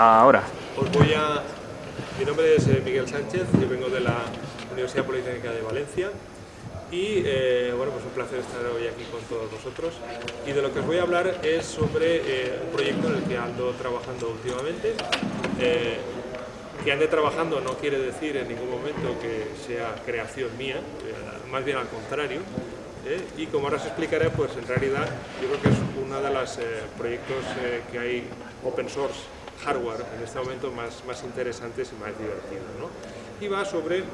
Ahora. Os voy a... Mi nombre es eh, Miguel Sánchez, yo vengo de la Universidad Politécnica de Valencia y eh, bueno, pues un placer estar hoy aquí con todos vosotros y de lo que os voy a hablar es sobre eh, un proyecto en el que ando trabajando últimamente que ande trabajando no quiere decir en ningún momento que sea creación mía, más bien al contrario, ¿eh? y como ahora os explicaré, pues en realidad yo creo que es uno de los eh, proyectos eh, que hay open source hardware en este momento más, interesantes y más divertidos. ¿no? Y va sobre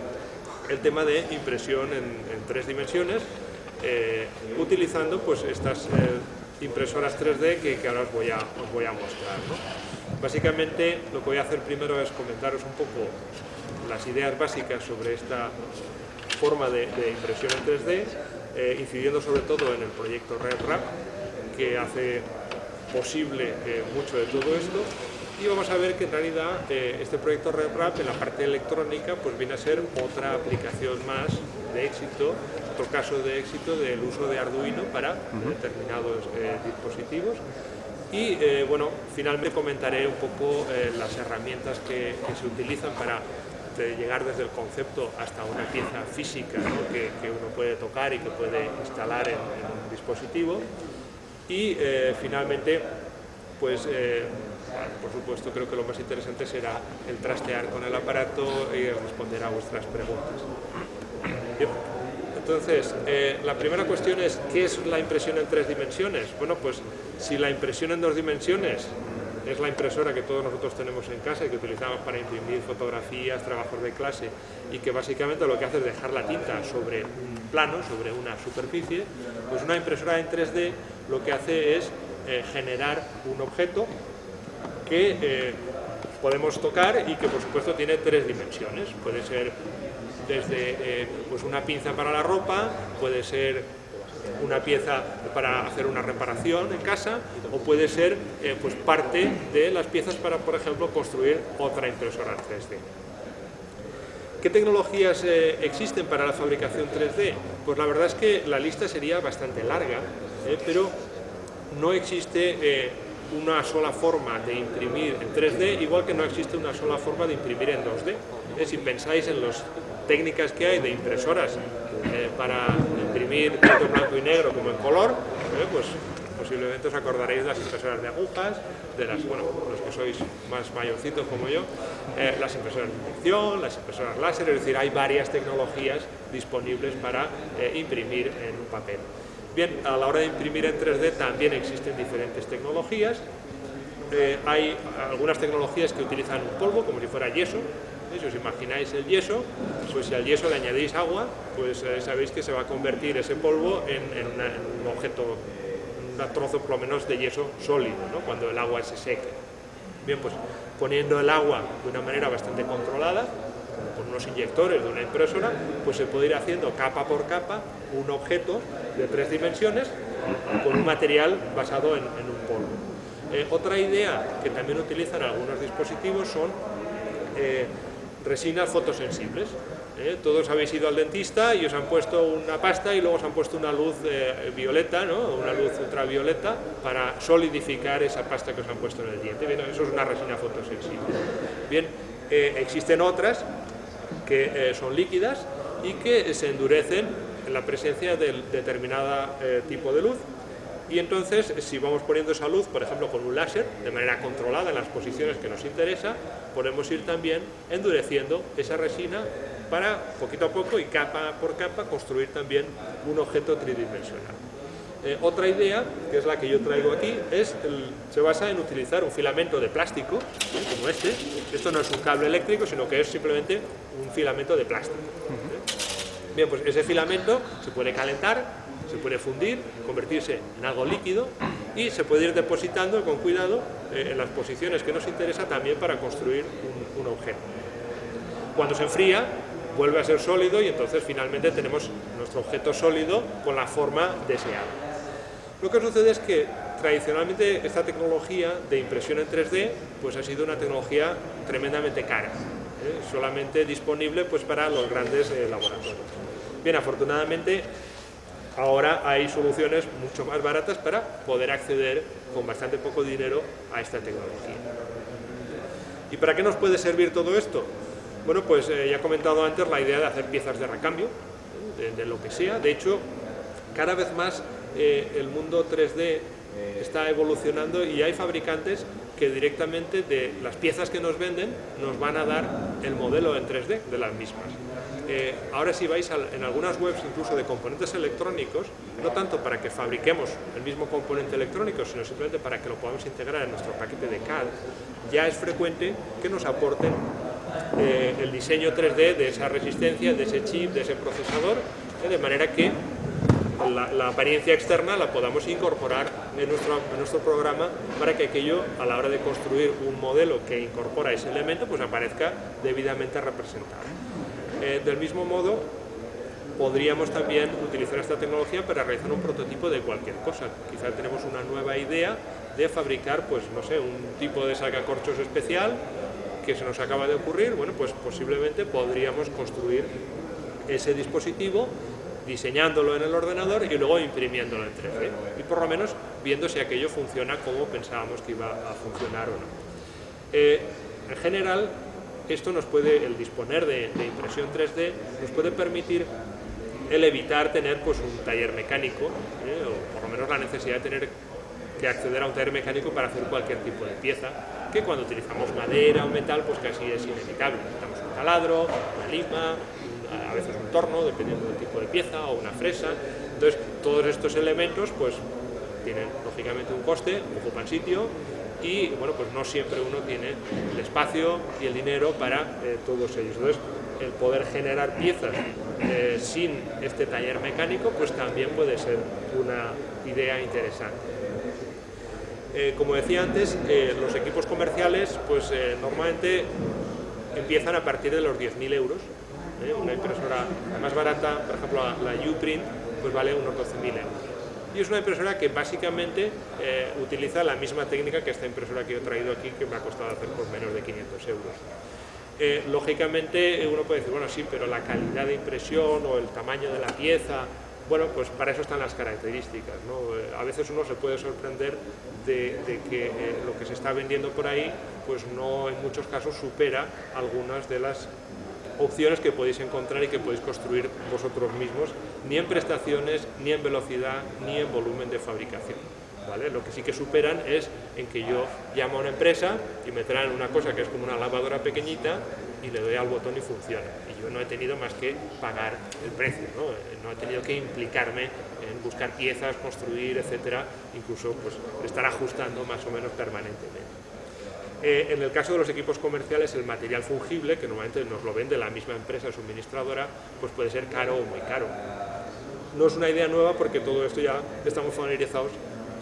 el tema de impresión en, tres dimensiones, utilizando pues estas impresoras 3D que, ahora os voy a, mostrar. Básicamente lo que voy a hacer primero es comentaros un poco las ideas básicas sobre esta forma de, impresión en 3D, eh, incidiendo sobre todo en el proyecto RedRap, que hace posible eh, mucho de todo esto, y vamos a ver que en realidad eh, este proyecto RedRap en la parte electrónica pues viene a ser otra aplicación más de éxito, otro caso de éxito del uso de Arduino para determinados dispositivos. Y eh, bueno, finalmente comentaré un poco eh, las herramientas que, se utilizan para llegar desde el concepto hasta una pieza física que, uno puede tocar y que puede instalar en, un dispositivo. Y eh, finalmente, pues por supuesto creo que lo más interesante será el trastear con el aparato y responder a vuestras preguntas. Entonces, eh, la primera cuestión es, ¿qué es la impresión en tres dimensiones? Bueno, pues si la impresión en dos dimensiones es la impresora que todos nosotros tenemos en casa y que utilizamos para imprimir fotografías, trabajos de clase y que básicamente lo que hace es dejar la tinta sobre un plano, sobre una superficie, pues una impresora en 3D lo que hace es eh, generar un objeto que eh, podemos tocar y que por supuesto tiene tres dimensiones. Puede ser desde eh, pues una pinza para la ropa, puede ser una pieza para hacer una reparación en casa o puede ser eh, pues parte de las piezas para, por ejemplo, construir otra impresora 3D. ¿Qué tecnologías existen para la fabricación 3D? Pues la verdad es que la lista sería bastante larga, pero no existe una sola forma de imprimir en 3D, igual que no existe una sola forma de imprimir en 2D. Si pensáis en las técnicas que hay de impresoras eh, para imprimir tanto en blanco y negro como en color, eh, pues posiblemente os acordaréis de las impresoras de agujas, de las, bueno, los que sois más mayorcitos como yo, eh, las impresoras de inyección, las impresoras láser, es decir, hay varias tecnologías disponibles para imprimir en un papel. Bien, a la hora de imprimir en 3D también existen diferentes tecnologías. hay algunas tecnologías que utilizan un polvo, como si fuera yeso, si os imagináis el yeso, pues si al yeso le añadís agua, pues eh, sabéis que se va a convertir ese polvo en, un objeto, un trozo por lo menos de yeso sólido, ¿no? cuando el agua se seque. Bien, pues poniendo el agua de una manera bastante controlada, con unos inyectores de una impresora, pues se puede ir haciendo capa por capa un objeto de tres dimensiones con un material basado en, un polvo. Eh, otra idea que también utilizan algunos dispositivos son eh, resinas fotosensibles. ¿eh? Todos habéis ido al dentista y os han puesto una pasta y luego os han puesto una luz eh, violeta, ¿no? una luz ultravioleta para solidificar esa pasta que os han puesto en el diente. Bien, eso es una resina fotosensible. Bien, eh, existen otras que son líquidas y que se endurecen en la presencia de determinado tipo de luz y entonces si vamos poniendo esa luz, por ejemplo con un láser, de manera controlada en las posiciones que nos interesa, podemos ir también endureciendo esa resina para poquito a poco y capa por capa construir también un objeto tridimensional. Eh, otra idea, que es la que yo traigo aquí, es se basa en utilizar un filamento de plástico, como este. Esto no es un cable eléctrico, sino que es simplemente un filamento de plástico. Bien, pues ese filamento se puede calentar se puede fundir, convertirse en algo líquido y se puede ir depositando con cuidado eh, en las posiciones que nos interesa también para construir un, objeto. Cuando se enfría, vuelve a ser sólido y entonces finalmente tenemos nuestro objeto sólido con la forma deseada. Lo que sucede es que tradicionalmente esta tecnología de impresión en 3D pues ha sido una tecnología tremendamente cara, ¿eh? solamente disponible pues para los grandes eh, laboratorios. Bien, afortunadamente Ahora hay soluciones mucho más baratas para poder acceder con bastante poco dinero a esta tecnología. ¿Y para qué nos puede servir todo esto? Bueno, pues eh, ya he comentado antes la idea de hacer piezas de recambio, de, lo que sea. De hecho, cada vez más eh, el mundo 3D está evolucionando y hay fabricantes que directamente de las piezas que nos venden nos van a dar el modelo en 3D de las mismas. Eh, ahora si vais en algunas webs incluso de componentes electrónicos, no tanto para que fabriquemos el mismo componente electrónico, sino simplemente para que lo podamos integrar en nuestro paquete de CAD, ya es frecuente que nos aporten eh, el diseño 3D de esa resistencia, de ese chip, de ese procesador, eh, de manera que la, apariencia externa la podamos incorporar en nuestro, en nuestro programa para que aquello, a la hora de construir un modelo que incorpora ese elemento, pues aparezca debidamente representado. Eh, del mismo modo, podríamos también utilizar esta tecnología para realizar un prototipo de cualquier cosa. Quizá tenemos una nueva idea de fabricar, pues no sé, un tipo de sacacorchos especial que se nos acaba de ocurrir, bueno, pues posiblemente podríamos construir ese dispositivo diseñándolo en el ordenador y luego imprimiéndolo en 3D. Y por lo menos viendo si aquello funciona como pensábamos que iba a funcionar o no. Eh, en general, esto nos puede, el disponer de, impresión 3D, nos puede permitir el evitar tener pues, un taller mecánico, ¿eh? o por lo menos la necesidad de tener que acceder a un taller mecánico para hacer cualquier tipo de pieza, que cuando utilizamos madera o metal, pues casi es inevitable. Necesitamos un taladro, una lima, a veces un torno, dependiendo del tipo de pieza, o una fresa. Entonces, todos estos elementos, pues, tienen lógicamente un coste, ocupan sitio, y bueno, pues no siempre uno tiene el espacio y el dinero para eh, todos ellos. Entonces, el poder generar piezas eh, sin este taller mecánico, pues también puede ser una idea interesante. Eh, como decía antes, los equipos comerciales, pues normalmente empiezan a partir de los 10.000 euros. Una impresora más barata, por ejemplo la Uprint, pues vale unos 12.000 euros y es una impresora que básicamente eh, utiliza la misma técnica que esta impresora que he traído aquí que me ha costado hacer por menos de 500 euros. Eh, lógicamente uno puede decir, bueno sí, pero la calidad de impresión o el tamaño de la pieza, bueno, pues para eso están las características. Eh, a veces uno se puede sorprender de, de que lo que se está vendiendo por ahí, pues no en muchos casos supera algunas de las opciones que podéis encontrar y que podéis construir vosotros mismos, ni en prestaciones, ni en velocidad, ni en volumen de fabricación. ¿Vale? Lo que sí que superan es en que yo llamo a una empresa y me traen una cosa que es como una lavadora pequeñita y le doy al botón y funciona. Y yo no he tenido más que pagar el precio, no, no he tenido que implicarme en buscar piezas, construir, etcétera, incluso pues, estar ajustando más o menos permanentemente. Eh, en el caso de los equipos comerciales, el material fungible, que normalmente nos lo vende la misma empresa suministradora, pues puede ser caro o muy caro. No es una idea nueva porque todo esto ya estamos familiarizados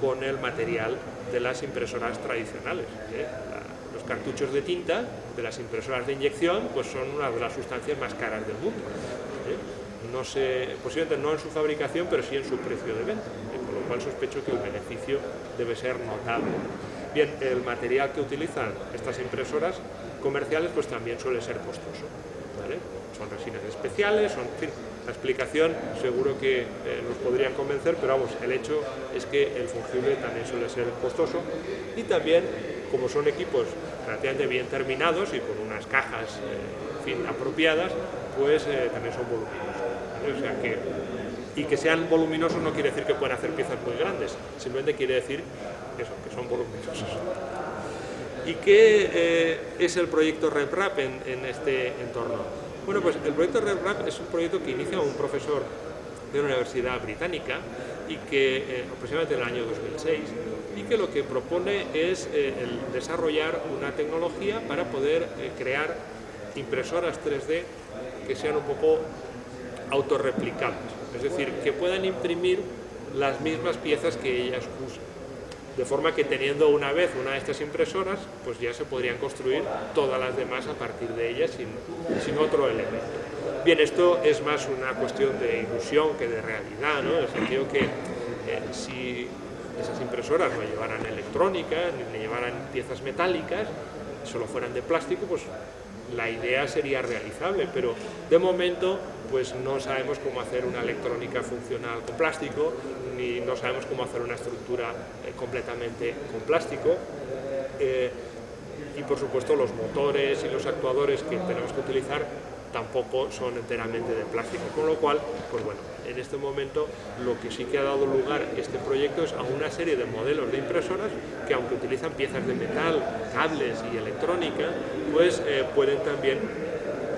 con el material de las impresoras tradicionales. ¿eh? los cartuchos de tinta de las impresoras de inyección pues son una de las sustancias más caras del mundo. ¿eh? Posiblemente no en su fabricación, pero sí en su precio de venta, con lo cual sospecho que el beneficio debe ser notable. Bien, el material que utilizan estas impresoras comerciales pues también suele ser costoso. Son resinas especiales, son, fin, la explicación seguro que eh, nos podrían convencer, pero vamos, el hecho es que el fungible también suele ser costoso y también, como son equipos relativamente bien terminados y con unas cajas eh, apropiadas, pues eh, también son voluminosos. Y que sean voluminosos no quiere decir que puedan hacer piezas muy grandes, simplemente quiere decir eso, que son voluminosos. ¿Y qué eh, es el proyecto RepRap en, este entorno? Bueno, pues el proyecto RepRap es un proyecto que inicia un profesor de una universidad británica y que eh, aproximadamente en el año 2006 y que lo que propone es eh, desarrollar una tecnología para poder crear impresoras 3D que sean un poco autorreplicables, es decir, que puedan imprimir las mismas piezas que ellas usan de forma que teniendo una vez una de estas impresoras, pues ya se podrían construir todas las demás a partir de ellas sin, sin otro elemento. Bien, esto es más una cuestión de ilusión que de realidad, ¿no? en el sentido que eh, si esas impresoras no llevaran electrónica, ni llevaran piezas metálicas, solo fueran de plástico, pues la idea sería realizable, pero de momento pues no sabemos cómo hacer una electrónica funcional con plástico, ni no sabemos cómo hacer una estructura eh, completamente con plástico. Eh, y por supuesto los motores y los actuadores que tenemos que utilizar tampoco son enteramente de plástico, con lo cual, pues bueno, en este momento lo que sí que ha dado lugar este proyecto es a una serie de modelos de impresoras que aunque utilizan piezas de metal, cables y electrónica, pues eh, pueden también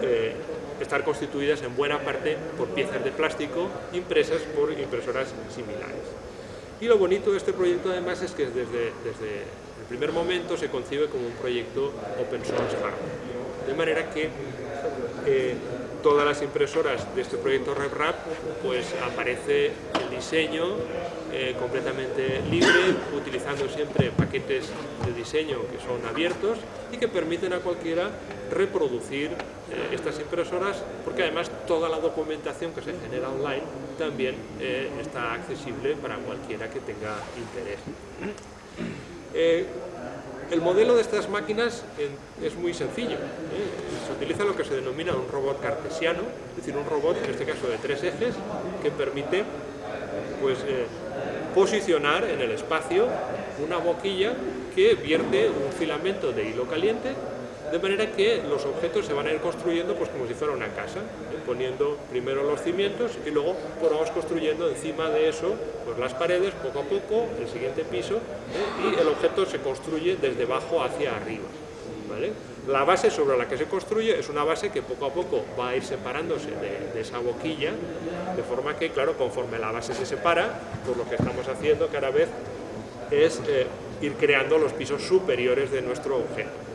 eh, estar constituidas en buena parte por piezas de plástico impresas por impresoras similares. Y lo bonito de este proyecto además es que desde, desde el primer momento se concibe como un proyecto open source hardware. De manera que eh, todas las impresoras de este proyecto RepRap, pues aparece el diseño eh, completamente libre, utilizando siempre paquetes de diseño que son abiertos y que permiten a cualquiera reproducir eh, estas impresoras, porque además toda la documentación que se genera online también está accesible para cualquiera que tenga interés. El modelo de estas máquinas es muy sencillo. ¿eh? Se utiliza lo que se denomina un robot cartesiano, es decir, un robot, en este caso de tres ejes, que permite pues, eh, posicionar en el espacio una boquilla que vierte un filamento de hilo caliente de manera que los objetos se van a ir construyendo pues como si fuera una casa, ¿eh? poniendo primero los cimientos y luego pues, vamos construyendo encima de eso pues las paredes poco a poco, el siguiente piso ¿eh? y el objeto se construye desde abajo hacia arriba. La base sobre la que se construye es una base que poco a poco va a ir separándose de, esa boquilla, de forma que, claro, conforme la base se separa, pues lo que estamos haciendo cada vez es eh, ir creando los pisos superiores de nuestro objeto.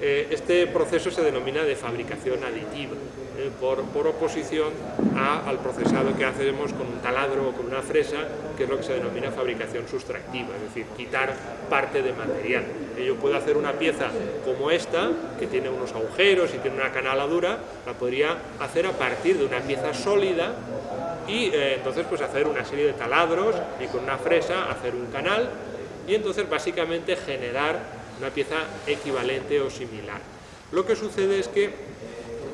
Eh, este proceso se denomina de fabricación aditiva, eh, por, oposición al procesado que hacemos con un taladro o con una fresa, que es lo que se denomina fabricación sustractiva, es decir, quitar parte de material. Eh, yo puedo hacer una pieza como esta, que tiene unos agujeros y tiene una canaladura, la podría hacer a partir de una pieza sólida y entonces pues hacer una serie de taladros y con una fresa hacer un canal y entonces básicamente generar una pieza equivalente o similar. Lo que sucede es que,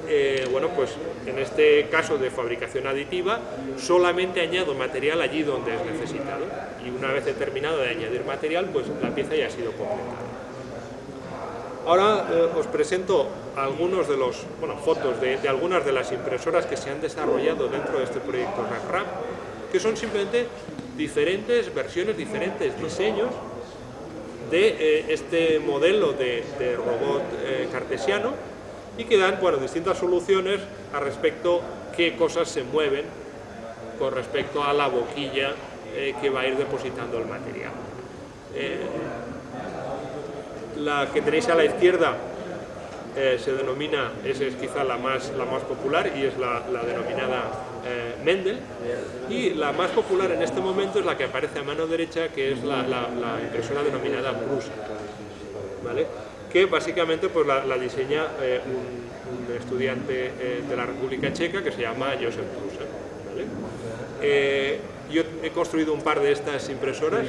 eh, bueno, pues en este caso de fabricación aditiva, solamente añado material allí donde es necesitado y una vez terminado de añadir material, pues la pieza ya ha sido completada. Ahora eh, os presento algunos de los, bueno, fotos de, algunas de las impresoras que se han desarrollado dentro de este proyecto RAP, que son simplemente diferentes versiones, diferentes diseños de eh, este modelo de, robot eh, cartesiano y que dan bueno, distintas soluciones a respecto qué cosas se mueven con respecto a la boquilla eh, que va a ir depositando el material. la que tenéis a la izquierda se denomina, esa es quizá la más, la más popular y es la, la denominada eh, Mendel y la más popular en este momento es la que aparece a mano derecha que es la, impresora denominada Prusa ¿vale? que básicamente pues, la, diseña eh, un, estudiante eh, de la República Checa que se llama Josef Prusa ¿vale? yo he construido un par de estas impresoras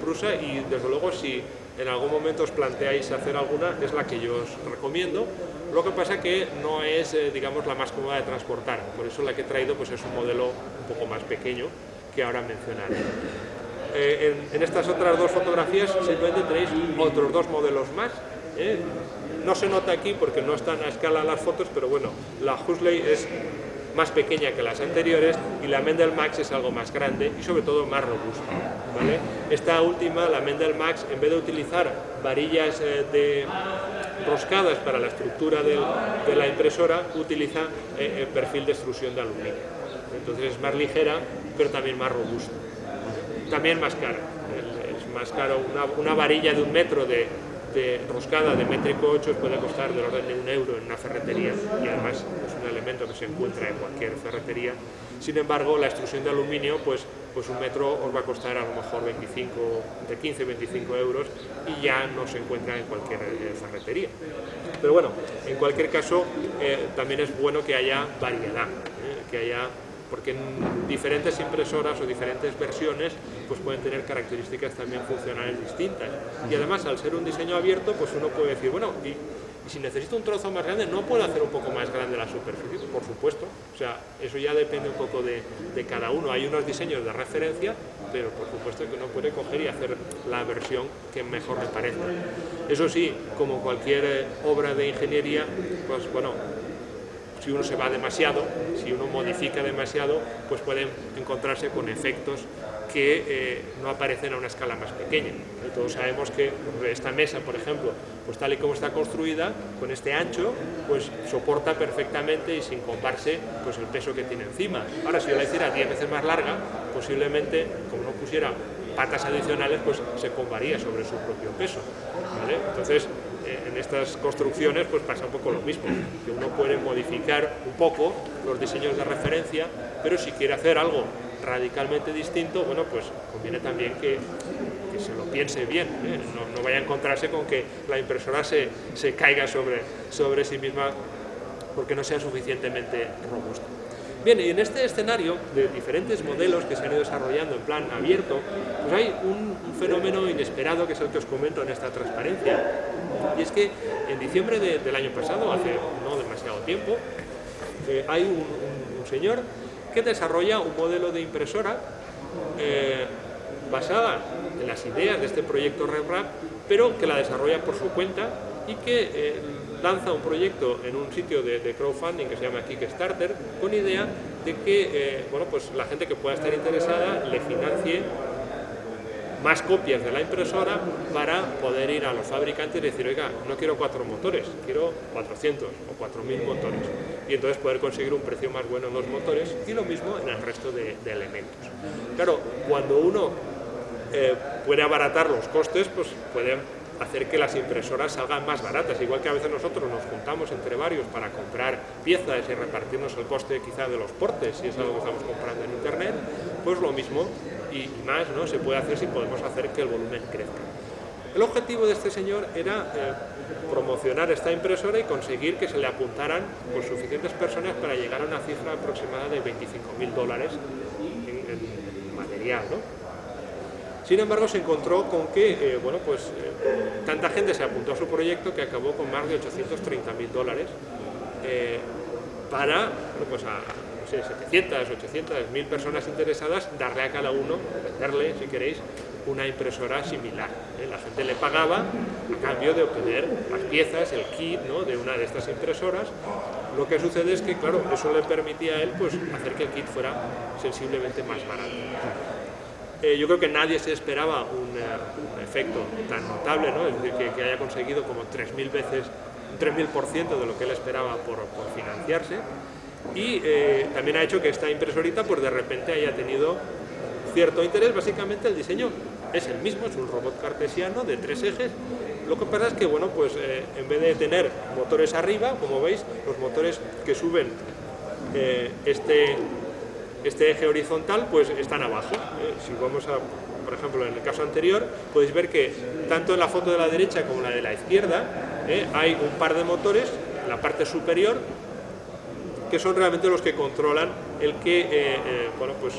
Prusa y desde luego si en algún momento os planteáis hacer alguna, es la que yo os recomiendo. Lo que pasa que no es, eh, digamos, la más cómoda de transportar, por eso la que he traído pues, es un modelo un poco más pequeño que ahora mencionaré. Eh, en, estas otras dos fotografías simplemente tenéis otros dos modelos más. ¿eh? No se nota aquí porque no están a escala las fotos, pero bueno, la Huxley es más pequeña que las anteriores y la Mendel Max es algo más grande y sobre todo más robusta. Esta última, la Mendel Max, en vez de utilizar varillas eh, de roscadas para la estructura de la impresora, utiliza eh, el perfil de extrusión de aluminio. Entonces es más ligera, pero también más robusta. También más cara. Es más caro una varilla de un metro de, de roscada de métrico 8 puede costar del orden de un euro en una ferretería y además es un elemento que se encuentra en cualquier ferretería. Sin embargo, la extrusión de aluminio, pues, pues un metro os va a costar a lo mejor 25, de 15 25 euros y ya no se encuentra en cualquier eh, ferretería. Pero bueno, en cualquier caso, eh, también es bueno que haya variedad, eh, que haya porque en diferentes impresoras o diferentes versiones pues pueden tener características también funcionales distintas. Y además, al ser un diseño abierto, pues uno puede decir, bueno, y, si necesito un trozo más grande, ¿no puedo hacer un poco más grande la superficie? Por supuesto, o sea, eso ya depende un poco de, de cada uno. Hay unos diseños de referencia, pero por supuesto que uno puede coger y hacer la versión que mejor le parezca. Eso sí, como cualquier eh, obra de ingeniería, pues bueno, si uno se va demasiado, si uno modifica demasiado, pues pueden encontrarse con efectos que eh, no aparecen a una escala más pequeña. Todos sabemos que esta mesa, por ejemplo, pues tal y como está construida, con este ancho, pues soporta perfectamente y sin comparse pues el peso que tiene encima. Ahora, si yo la hiciera 10 veces más larga, posiblemente, como no pusiera patas adicionales, pues se combaría sobre su propio peso. Entonces, eh, estas construcciones pues pasa un poco lo mismo, que uno puede modificar un poco los diseños de referencia, pero si quiere hacer algo radicalmente distinto, bueno, pues conviene también que, se lo piense bien, ¿eh? no, vaya a encontrarse con que la impresora se, se caiga sobre, sobre sí misma porque no sea suficientemente robusta. Bien, y en este escenario de diferentes modelos que se han ido desarrollando en plan abierto, pues hay un, fenómeno inesperado que es el que os comento en esta transparencia, y es que en diciembre del año pasado, hace no demasiado tiempo, eh, hay un, señor que desarrolla un modelo de impresora eh, basada en las ideas de este proyecto RevRap, pero que la desarrolla por su cuenta y que eh, lanza un proyecto en un sitio de, crowdfunding que se llama Kickstarter con idea de que eh, bueno, pues la gente que pueda estar interesada le financie más copias de la impresora para poder ir a los fabricantes y decir, oiga, no quiero cuatro motores, quiero 400 o 4.000 motores. Y entonces poder conseguir un precio más bueno en los motores y lo mismo en el resto de, elementos. Claro, cuando uno eh, puede abaratar los costes, pues puede hacer que las impresoras salgan más baratas, igual que a veces nosotros nos juntamos entre varios para comprar piezas y repartirnos el coste quizá de los portes, si es algo que estamos comprando en internet, pues lo mismo y, más ¿no? se puede hacer si podemos hacer que el volumen crezca. El objetivo de este señor era eh, promocionar esta impresora y conseguir que se le apuntaran pues, suficientes personas para llegar a una cifra aproximada de 25.000 dólares en, material. ¿no? Sin embargo, se encontró con que eh, bueno, pues, eh, tanta gente se apuntó a su proyecto que acabó con más de 830 mil dólares eh, para pues a 700, 800, mil personas interesadas darle a cada uno, venderle, si queréis, una impresora similar. La gente le pagaba a cambio de obtener las piezas, el kit ¿no? de una de estas impresoras. Lo que sucede es que, claro, eso le permitía a él pues, hacer que el kit fuera sensiblemente más barato. Eh, yo creo que nadie se esperaba un, eh, efecto tan notable, ¿no? es decir, que, haya conseguido como 3.000 veces, un 3.000% de lo que él esperaba por, financiarse. Y eh, también ha hecho que esta impresorita pues de repente haya tenido cierto interés, básicamente el diseño es el mismo, es un robot cartesiano de tres ejes, lo que pasa es que bueno, pues en vez de tener motores arriba, como veis, los motores que suben este, este eje horizontal pues están abajo. ¿eh? Si vamos a, por ejemplo, en el caso anterior, podéis ver que tanto en la foto de la derecha como en la de la izquierda ¿eh? hay un par de motores en la parte superior que son realmente los que controlan el que, eh, bueno, pues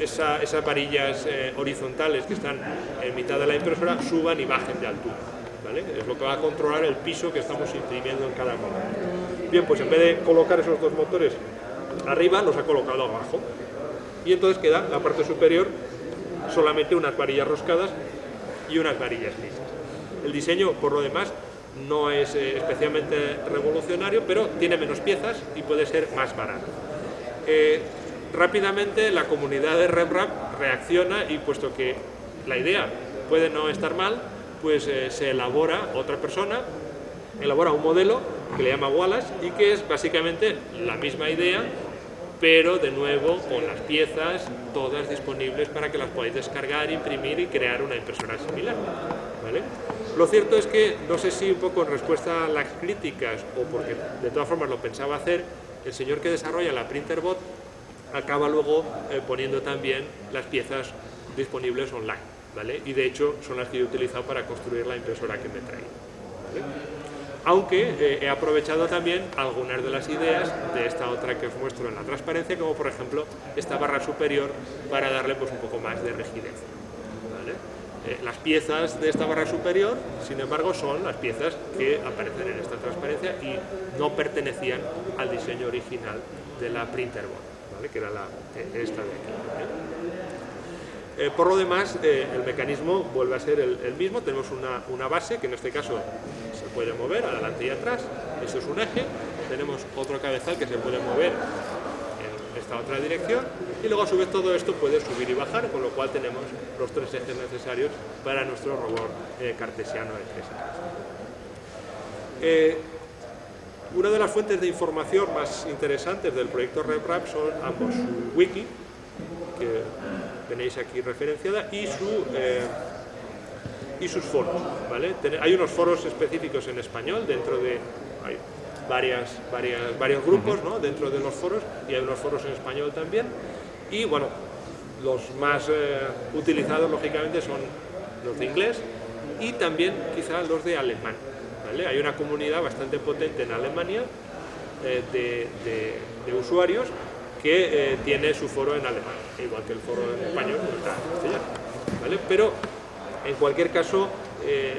esas varillas horizontales que están en mitad de la impresora suban y bajen de altura. ¿vale? Es lo que va a controlar el piso que estamos imprimiendo en cada momento. Bien, pues en vez de colocar esos dos motores arriba nos ha colocado abajo y entonces queda la parte superior solamente unas varillas roscadas y unas varillas lisas. El diseño, por lo demás, no es eh, especialmente revolucionario, pero tiene menos piezas y puede ser más barato. Eh, rápidamente la comunidad de RevRap reacciona y puesto que la idea puede no estar mal, pues eh, se elabora otra persona, elabora un modelo que le llama Wallace y que es básicamente la misma idea pero de nuevo con las piezas todas disponibles para que las podáis descargar, imprimir y crear una impresora similar. Lo cierto es que, no sé si un poco en respuesta a las críticas o porque de todas formas lo pensaba hacer, el señor que desarrolla la Printerbot acaba luego eh, poniendo también las piezas disponibles online. ¿vale? Y de hecho son las que he utilizado para construir la impresora que me trae aunque eh, he aprovechado también algunas de las ideas de esta otra que os muestro en la transparencia, como por ejemplo esta barra superior para darle pues, un poco más de rigidez. Eh, las piezas de esta barra superior, sin embargo, son las piezas que aparecen en esta transparencia y no pertenecían al diseño original de la printer board, que era la, esta de aquí. Eh, por lo demás, eh, el mecanismo vuelve a ser el, mismo, tenemos una, una, base que en este caso puede mover adelante y atrás, eso es un eje, tenemos otro cabezal que se puede mover en esta otra dirección. Y luego a su vez todo esto puede subir y bajar, con lo cual tenemos los tres ejes necesarios para nuestro robot eh, cartesiano de ejes. una de las fuentes de información más interesantes del proyecto RepRap son ambos su wiki, que tenéis aquí referenciada, y, su, eh, y sus foros. ¿vale? Hay unos foros específicos en español dentro de... Hay varias, varias, varios grupos ¿no? dentro de los foros y hay unos foros en español también. Y bueno, los más eh, utilizados lógicamente son los de inglés y también quizás los de alemán. ¿vale? Hay una comunidad bastante potente en Alemania eh, de, de usuarios que eh, tiene su foro en alemán, igual que el foro en español, pues está en castellano. ¿vale? Pero, en cualquier caso, eh,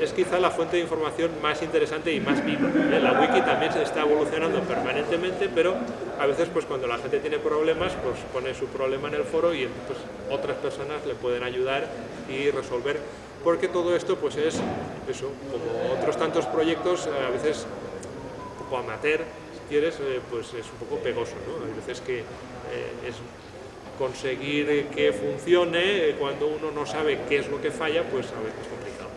es quizá la fuente de información más interesante y más viva. ¿eh? La wiki también se está evolucionando permanentemente, pero a veces pues cuando la gente tiene problemas, pues pone su problema en el foro y pues, otras personas le pueden ayudar y resolver, porque todo esto pues es eso, como otros tantos proyectos, a veces un poco amateur, quieres, eh, pues es un poco pegoso, ¿no? Hay veces que eh, es conseguir que funcione, eh, cuando uno no sabe qué es lo que falla, pues a veces es complicado.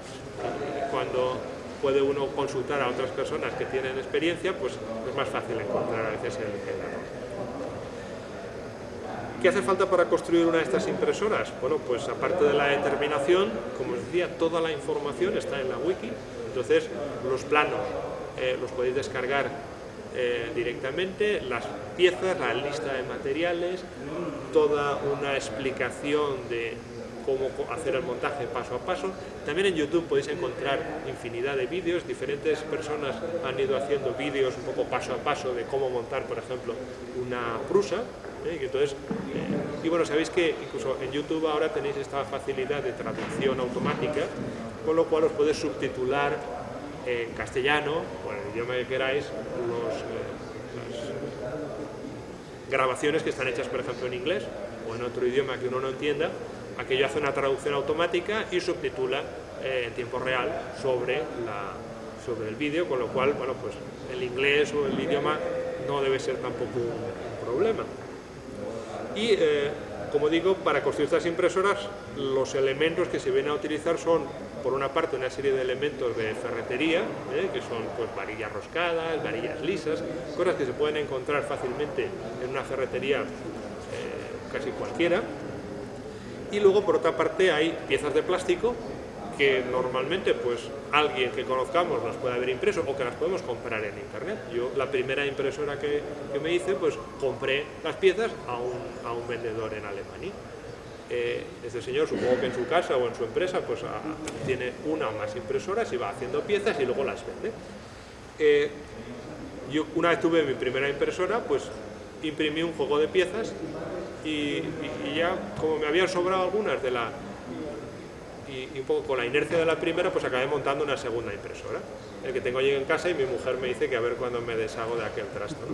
Cuando puede uno consultar a otras personas que tienen experiencia, pues es más fácil encontrar a veces el, error. ¿Qué hace falta para construir una de estas impresoras? Bueno, pues aparte de la determinación, como os decía, toda la información está en la wiki, entonces los planos los podéis descargar eh, directamente, las piezas, la lista de materiales, toda una explicación de cómo hacer el montaje paso a paso. También en YouTube podéis encontrar infinidad de vídeos, diferentes personas han ido haciendo vídeos un poco paso a paso de cómo montar, por ejemplo, una prusa. ¿eh? Y, entonces, eh, y bueno, sabéis que incluso en YouTube ahora tenéis esta facilidad de traducción automática, con lo cual os podéis subtitular en castellano, o en el idioma que queráis, los, grabaciones que están hechas, por ejemplo, en inglés o en otro idioma que uno no entienda, aquello hace una traducción automática y subtitula eh, en tiempo real sobre, la, sobre el vídeo, con lo cual, bueno, pues el inglés o el idioma no debe ser tampoco un, problema. Y, eh, como digo, para construir estas impresoras, los elementos que se vienen a utilizar son por una parte una serie de elementos de ferretería, ¿eh? que son pues, varillas roscadas, varillas lisas, cosas que se pueden encontrar fácilmente en una ferretería eh, casi cualquiera. Y luego por otra parte hay piezas de plástico que normalmente pues alguien que conozcamos nos puede haber impreso o que las podemos comprar en internet. Yo la primera impresora que, me hice pues compré las piezas a a un vendedor en Alemania este señor, supongo que en su casa o en su empresa, pues tiene una o más impresoras y va haciendo piezas y luego las vende. Eh, yo una vez tuve mi primera impresora, pues imprimí un juego de piezas y, ya como me habían sobrado algunas de la y, un poco con la inercia de la primera, pues acabé montando una segunda impresora, el que tengo allí en casa y mi mujer me dice que a ver cuándo me deshago de aquel trasto.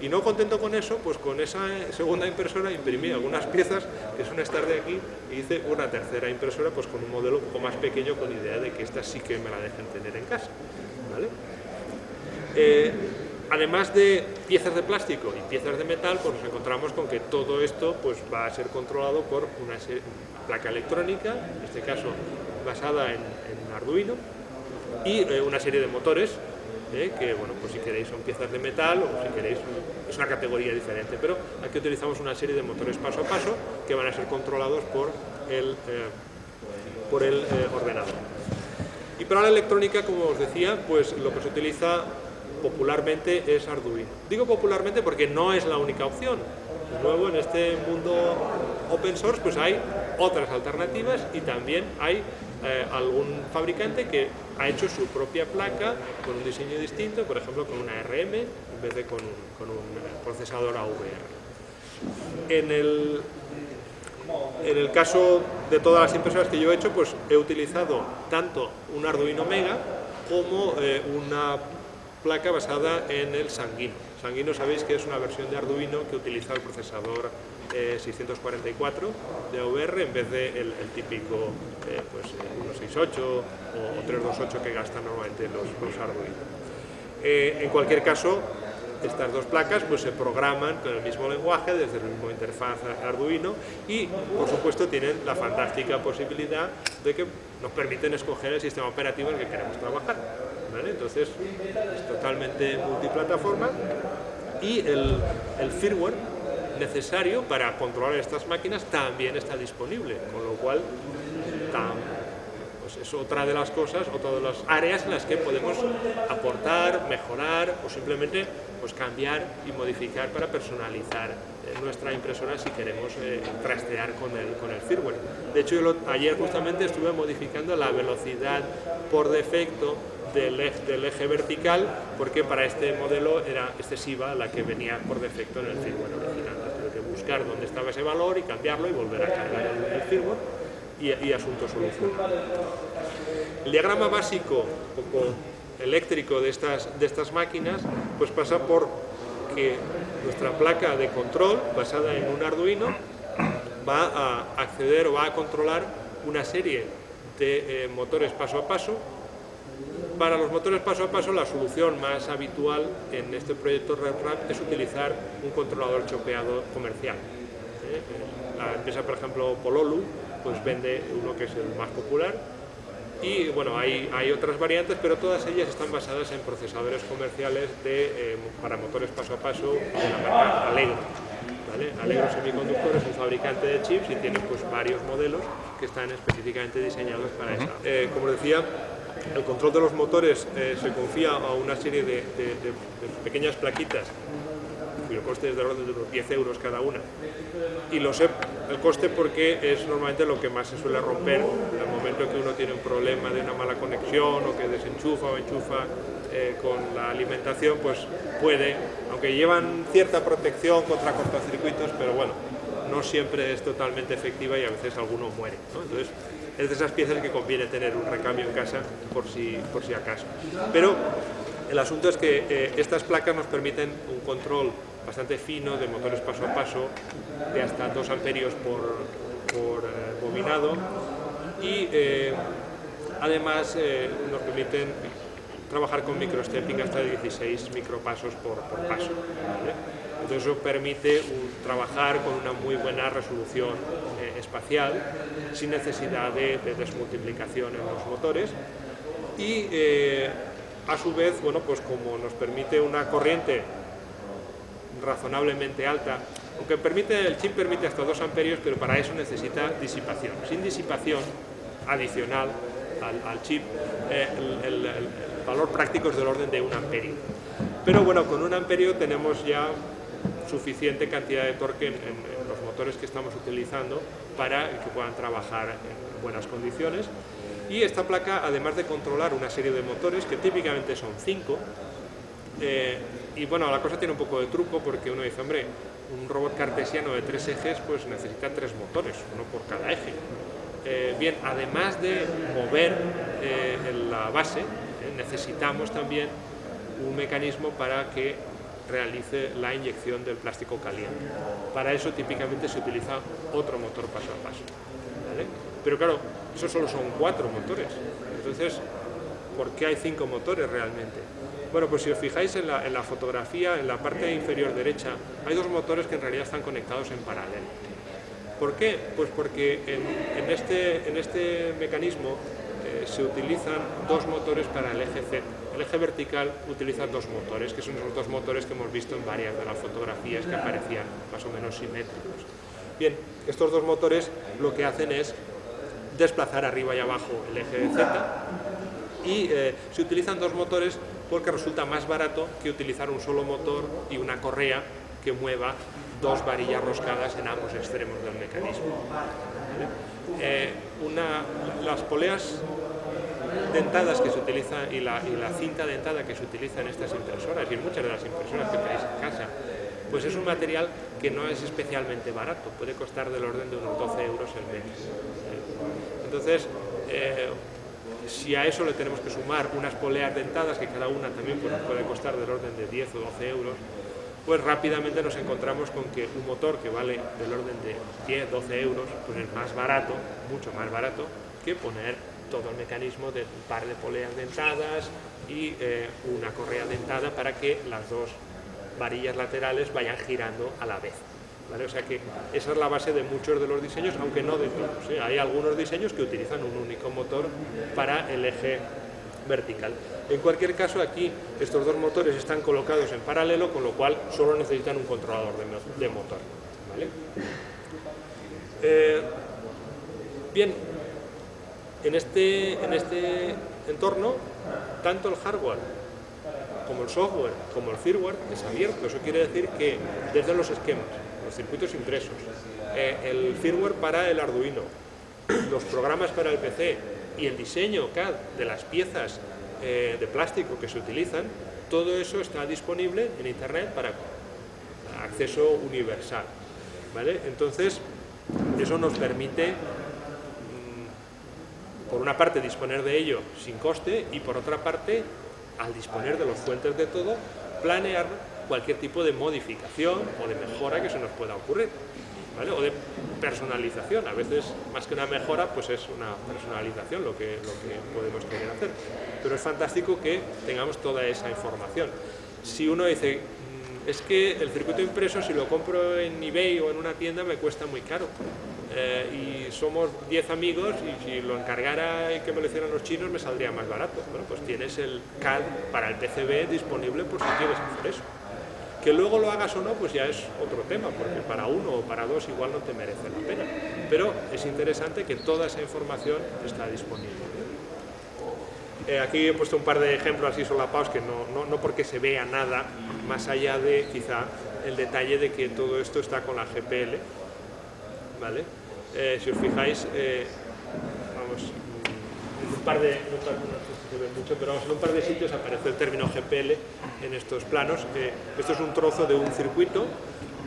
Y no contento con eso, pues con esa segunda impresora imprimí algunas piezas que son estas de aquí y hice una tercera impresora pues con un modelo un poco más pequeño con idea de que esta sí que me la dejen tener en casa. Eh, además de piezas de plástico y piezas de metal, pues nos encontramos con que todo esto pues, va a ser controlado por una placa electrónica, en este caso basada en, Arduino, y eh, una serie de motores, eh, que bueno, pues si queréis son piezas de metal o si queréis es una categoría diferente, pero aquí utilizamos una serie de motores paso a paso que van a ser controlados por el, eh, por el ordenador. Y para la electrónica, como os decía, pues lo que se utiliza popularmente es Arduino. Digo popularmente porque no es la única opción. Nuevo, en este mundo open source pues hay otras alternativas y también hay eh, algún fabricante que ha hecho su propia placa con un diseño distinto, por ejemplo con una RM en vez de con, con un procesador AVR. En el, en el caso de todas las impresoras que yo he hecho, pues he utilizado tanto un Arduino Mega como eh, una placa basada en el Sanguino. Sanguino sabéis que es una versión de Arduino que utiliza el procesador 644 de AVR en vez del de el, típico eh, pues, 168 o 328 que gastan normalmente los, Arduino. Eh, en cualquier caso, estas dos placas pues, se programan con el mismo lenguaje, desde el mismo interfaz Arduino y, por supuesto, tienen la fantástica posibilidad de que nos permiten escoger el sistema operativo en el que queremos trabajar. Entonces, es totalmente multiplataforma y el, el firmware necesario para controlar estas máquinas también está disponible, con lo cual pues es otra de las cosas, otra de las áreas en las que podemos aportar, mejorar o simplemente pues, cambiar y modificar para personalizar eh, nuestra impresora si queremos eh, trastear con el, con el firmware. De hecho, ayer justamente estuve modificando la velocidad por defecto del eje, del eje, vertical porque para este modelo era excesiva la que venía por defecto en el firmware original. Tuve que buscar dónde estaba ese valor y cambiarlo y volver a cargar el, firmware y, y, asunto solucionado. El diagrama básico, un poco eléctrico de estas, de estas máquinas, pues pasa por que nuestra placa de control, basada en un Arduino, va a acceder o va a controlar una serie de eh, motores paso a paso para los motores paso a paso, la solución más habitual en este proyecto RedRap es utilizar un controlador chopeado comercial. ¿eh? La empresa, por ejemplo, Pololu, pues vende uno que es el más popular y bueno, hay, hay otras variantes, pero todas ellas están basadas en procesadores comerciales de, eh, para motores paso a paso de la marca Allegro. ¿vale? Allegro Semiconductor es un fabricante de chips y tiene pues, varios modelos que están específicamente diseñados para eso. Eh, como decía, el control de los motores eh, se confía a una serie de, pequeñas plaquitas cuyo coste es de orden de unos 10 euros cada una. Y lo sé el coste porque es normalmente lo que más se suele romper el momento que uno tiene un problema de una mala conexión o que desenchufa o enchufa eh, con la alimentación, pues puede, aunque llevan cierta protección contra cortocircuitos, pero bueno, no siempre es totalmente efectiva y a veces alguno muere. Entonces, es de esas piezas que conviene tener un recambio en casa por si, por si acaso. Pero el asunto es que eh, estas placas nos permiten un control bastante fino de motores paso a paso de hasta 2 amperios por, por eh, bobinado y eh, además nos permiten trabajar con microstepping hasta 16 micropasos por, por paso. Entonces eso permite trabajar con una muy buena resolución espacial sin necesidad de, desmultiplicación en los motores y eh, a su vez, bueno, pues como nos permite una corriente razonablemente alta, aunque permite, el chip permite hasta 2 amperios, pero para eso necesita disipación. Sin disipación adicional al, chip, eh, el, valor práctico es del orden de un amperio. Pero bueno, con un amperio tenemos ya suficiente cantidad de torque en, los que estamos utilizando para que puedan trabajar en buenas condiciones. Y esta placa, además de controlar una serie de motores, que típicamente son cinco, eh, y bueno, la cosa tiene un poco de truco porque uno dice, hombre, un robot cartesiano de tres ejes pues necesita tres motores, uno por cada eje. Eh, bien, además de mover eh, la base, necesitamos también un mecanismo para que realice la inyección del plástico caliente. Para eso típicamente se utiliza otro motor paso a paso. Pero claro, eso solo son cuatro motores. Entonces, ¿por qué hay cinco motores realmente? Bueno, pues si os fijáis en la, fotografía, en la parte inferior derecha, hay dos motores que en realidad están conectados en paralelo. ¿Por qué? Pues porque en, este, este mecanismo eh, se utilizan dos motores para el eje Z el eje vertical utiliza dos motores, que son los dos motores que hemos visto en varias de las fotografías que aparecían más o menos simétricos. Bien, estos dos motores lo que hacen es desplazar arriba y abajo el eje de Z y eh, se utilizan dos motores porque resulta más barato que utilizar un solo motor y una correa que mueva dos varillas roscadas en ambos extremos del mecanismo. Eh, las poleas dentadas que se utilizan y la, cinta dentada que se utiliza en estas impresoras y en muchas de las impresoras que tenéis en casa, pues es un material que no es especialmente barato, puede costar del orden de unos 12 euros el mes. Entonces, eh, si a eso le tenemos que sumar unas poleas dentadas, que cada una también pues, puede costar del orden de 10 o 12 euros, pues rápidamente nos encontramos con que un motor que vale del orden de 10, 12 euros, pues es más barato, mucho más barato, que poner todo el mecanismo de un par de poleas dentadas y eh, una correa dentada para que las dos varillas laterales vayan girando a la vez. O sea que esa es la base de muchos de los diseños, aunque no de todos. ¿eh? Hay algunos diseños que utilizan un único motor para el eje vertical. En cualquier caso, aquí estos dos motores están colocados en paralelo, con lo cual solo necesitan un controlador de, motor. Eh, bien, en este, en este entorno, tanto el hardware como el software, como el firmware es abierto. Eso quiere decir que desde los esquemas, los circuitos impresos, eh, el firmware para el Arduino, los programas para el PC, y el diseño CAD de las piezas eh, de plástico que se utilizan, todo eso está disponible en Internet para acceso universal. ¿vale? Entonces, eso nos permite, por una parte, disponer de ello sin coste y por otra parte, al disponer de los fuentes de todo, planear cualquier tipo de modificación o de mejora que se nos pueda ocurrir o de personalización. A veces, más que una mejora, pues es una personalización lo que, lo que podemos querer hacer. Pero es fantástico que tengamos toda esa información. Si uno dice, mm, es que el circuito impreso, si lo compro en eBay o en una tienda, me cuesta muy caro. Eh, y somos 10 amigos y si lo encargara y que me lo hicieran los chinos me saldría más barato. Bueno, pues tienes el CAD para el PCB disponible por si quieres hacer eso. Que luego lo hagas o no, pues ya es otro tema, porque para uno o para dos igual no te merece la pena. Pero es interesante que toda esa información está disponible. Eh, aquí he puesto un par de ejemplos así solapados que no, no, no, porque se vea nada más allá de quizá el detalle de que todo esto está con la GPL. ¿vale? Eh, si os fijáis, eh, vamos, en un par de, mucho, pero en un par de sitios aparece el término GPL en estos planos. esto es un trozo de un circuito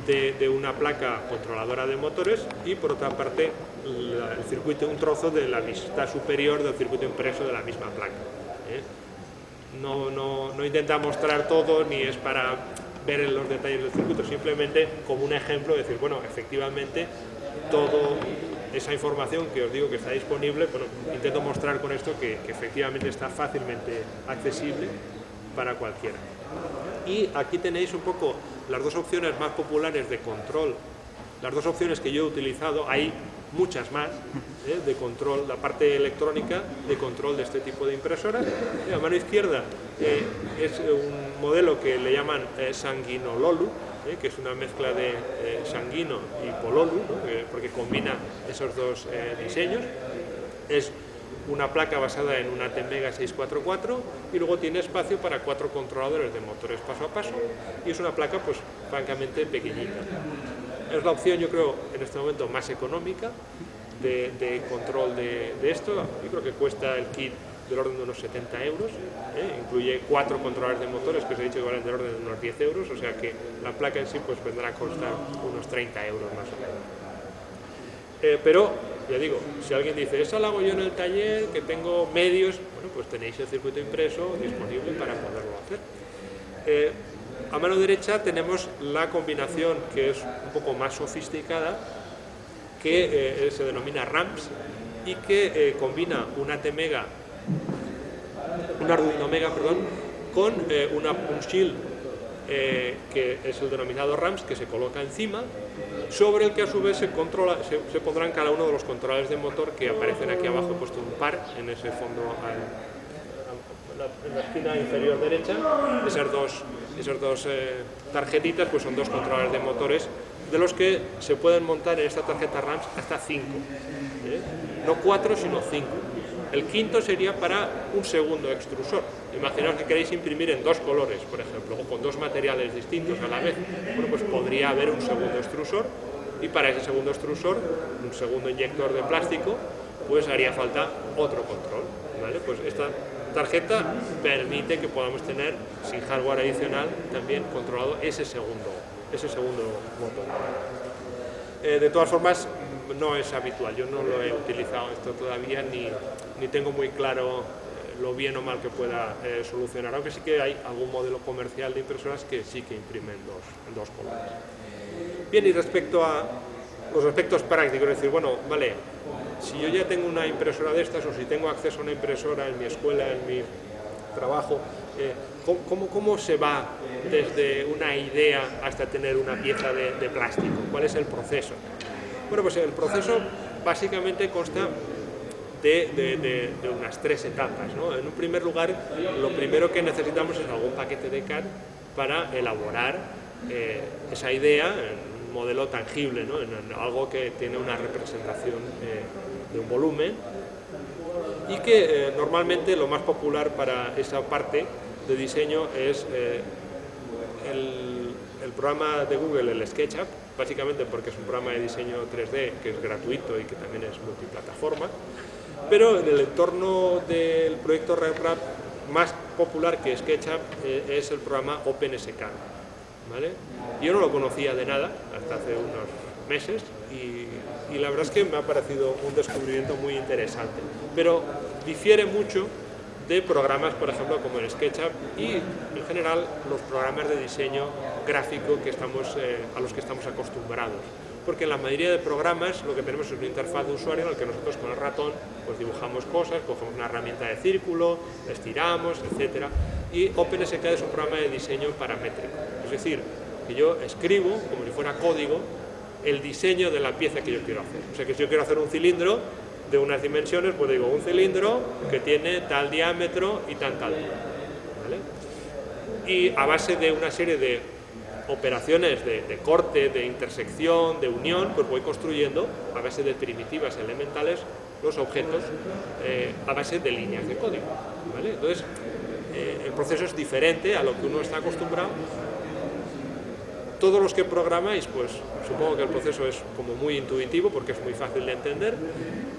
de, una placa controladora de motores y por otra parte el circuito, un trozo de la vista superior del circuito impreso de la misma placa. ¿eh? No, no, no intenta mostrar todo ni es para ver los detalles del circuito, simplemente como un ejemplo, decir, bueno, efectivamente todo esa información que os digo que está disponible, intento mostrar con esto que, efectivamente está fácilmente accesible para cualquiera. Y aquí tenéis un poco las dos opciones más populares de control, las dos opciones que yo he utilizado, hay muchas más ¿eh? de control, la parte electrónica de control de este tipo de impresoras. A mano izquierda eh, es un modelo que le llaman eh, Sanguinololu, ¿eh? que es una mezcla de eh, sanguino y pololu, porque combina esos dos eh, diseños. Es una placa basada en una Temega 644 y luego tiene espacio para cuatro controladores de motores paso a paso y es una placa pues francamente pequeñita. Es la opción yo creo en este momento más económica de, control de, de, esto, yo creo que cuesta el kit del orden de unos 70 euros, ¿eh? incluye cuatro controladores de motores que os he dicho que valen del orden de unos 10 euros, o sea que la placa en sí pues vendrá a costar unos 30 euros más o menos. Eh, pero, ya digo, si alguien dice, eso lo hago yo en el taller, que tengo medios, bueno, pues tenéis el circuito impreso disponible para poderlo hacer. Eh, a mano derecha tenemos la combinación que es un poco más sofisticada, que se denomina RAMPS y que combina una T-Mega un Arduino Mega, perdón, con eh, una, un shield eh, que es el denominado RAMS que se coloca encima, sobre el que a su vez se, controla, se, pondrán cada uno de los controladores de motor que aparecen aquí abajo, he puesto un par en ese fondo en la esquina inferior derecha, esas dos, esas dos eh, tarjetitas pues son dos controladores de motores de los que se pueden montar en esta tarjeta RAMS hasta 5, no 4 sino 5 el quinto sería para un segundo extrusor. Imaginaos que queréis imprimir en dos colores, por ejemplo, o con dos materiales distintos a la vez. Bueno, pues podría haber un segundo extrusor y para ese segundo extrusor, un segundo inyector de plástico, pues haría falta otro control. ¿vale? Pues esta tarjeta permite que podamos tener, sin hardware adicional, también controlado ese segundo, ese segundo motor. Eh, de todas formas, no es habitual, yo no lo he utilizado esto todavía ni, ni tengo muy claro eh, lo bien o mal que pueda eh, solucionar, aunque sí que hay algún modelo comercial de impresoras que sí que imprimen dos, dos colores. Bien, y respecto a los aspectos prácticos, es decir, bueno, vale, si yo ya tengo una impresora de estas o si tengo acceso a una impresora en mi escuela, en mi trabajo, eh, ¿cómo, ¿cómo, se va desde una idea hasta tener una pieza de plástico? ¿Cuál es el proceso? Bueno, pues el proceso básicamente consta de, unas tres etapas. ¿no? En un primer lugar, lo primero que necesitamos es algún paquete de CAD para elaborar eh, esa idea en un modelo tangible, ¿no? en, en algo que tiene una representación eh, de un volumen y que eh, normalmente lo más popular para esa parte de diseño es eh, el, el, programa de Google, el SketchUp, básicamente porque es un programa de diseño 3D que es gratuito y que también es multiplataforma, pero en el entorno del proyecto RepRap más popular que SketchUp eh, es el programa OpenSK. ¿vale? Yo no lo conocía de nada hasta hace unos meses y, y, la verdad es que me ha parecido un descubrimiento muy interesante, pero difiere mucho de programas, por ejemplo, como el SketchUp y en general los programas de diseño gráfico que estamos, eh, a los que estamos acostumbrados. Porque en la mayoría de programas lo que tenemos es una interfaz de usuario en el que nosotros con el ratón pues dibujamos cosas, cogemos una herramienta de círculo, estiramos, etc. Y OpenSK es un programa de diseño paramétrico. Es decir, que yo escribo, como si fuera código, el diseño de la pieza que yo quiero hacer. O sea que si yo quiero hacer un cilindro, de unas dimensiones, pues digo, un cilindro que tiene tal diámetro y tanta altura. ¿vale? Y a base de una serie de operaciones de, corte, de intersección, de unión, pues voy construyendo a base de primitivas elementales los objetos eh, a base de líneas de código. Entonces, eh, el proceso es diferente a lo que uno está acostumbrado todos los que programáis, pues supongo que el proceso es como muy intuitivo porque es muy fácil de entender.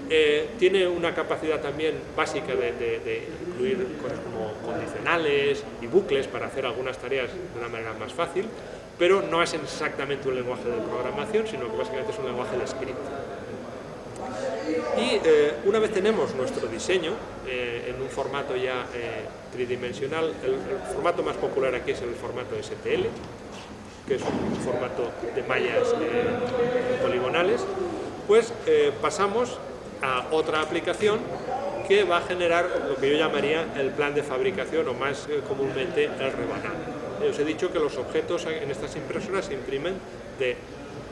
Eh, tiene una capacidad también básica de, incluir cosas como condicionales y bucles para hacer algunas tareas de una manera más fácil, pero no es exactamente un lenguaje de programación, sino que básicamente es un lenguaje de script. Y eh, una vez tenemos nuestro diseño eh, en un formato ya eh, tridimensional, el formato más popular aquí es el formato STL, que es un formato de mallas eh, poligonales, pues eh, pasamos a otra aplicación que va a generar lo que yo llamaría el plan de fabricación o más eh, comúnmente el rebanado. Os he dicho que los objetos en estas impresoras se imprimen de,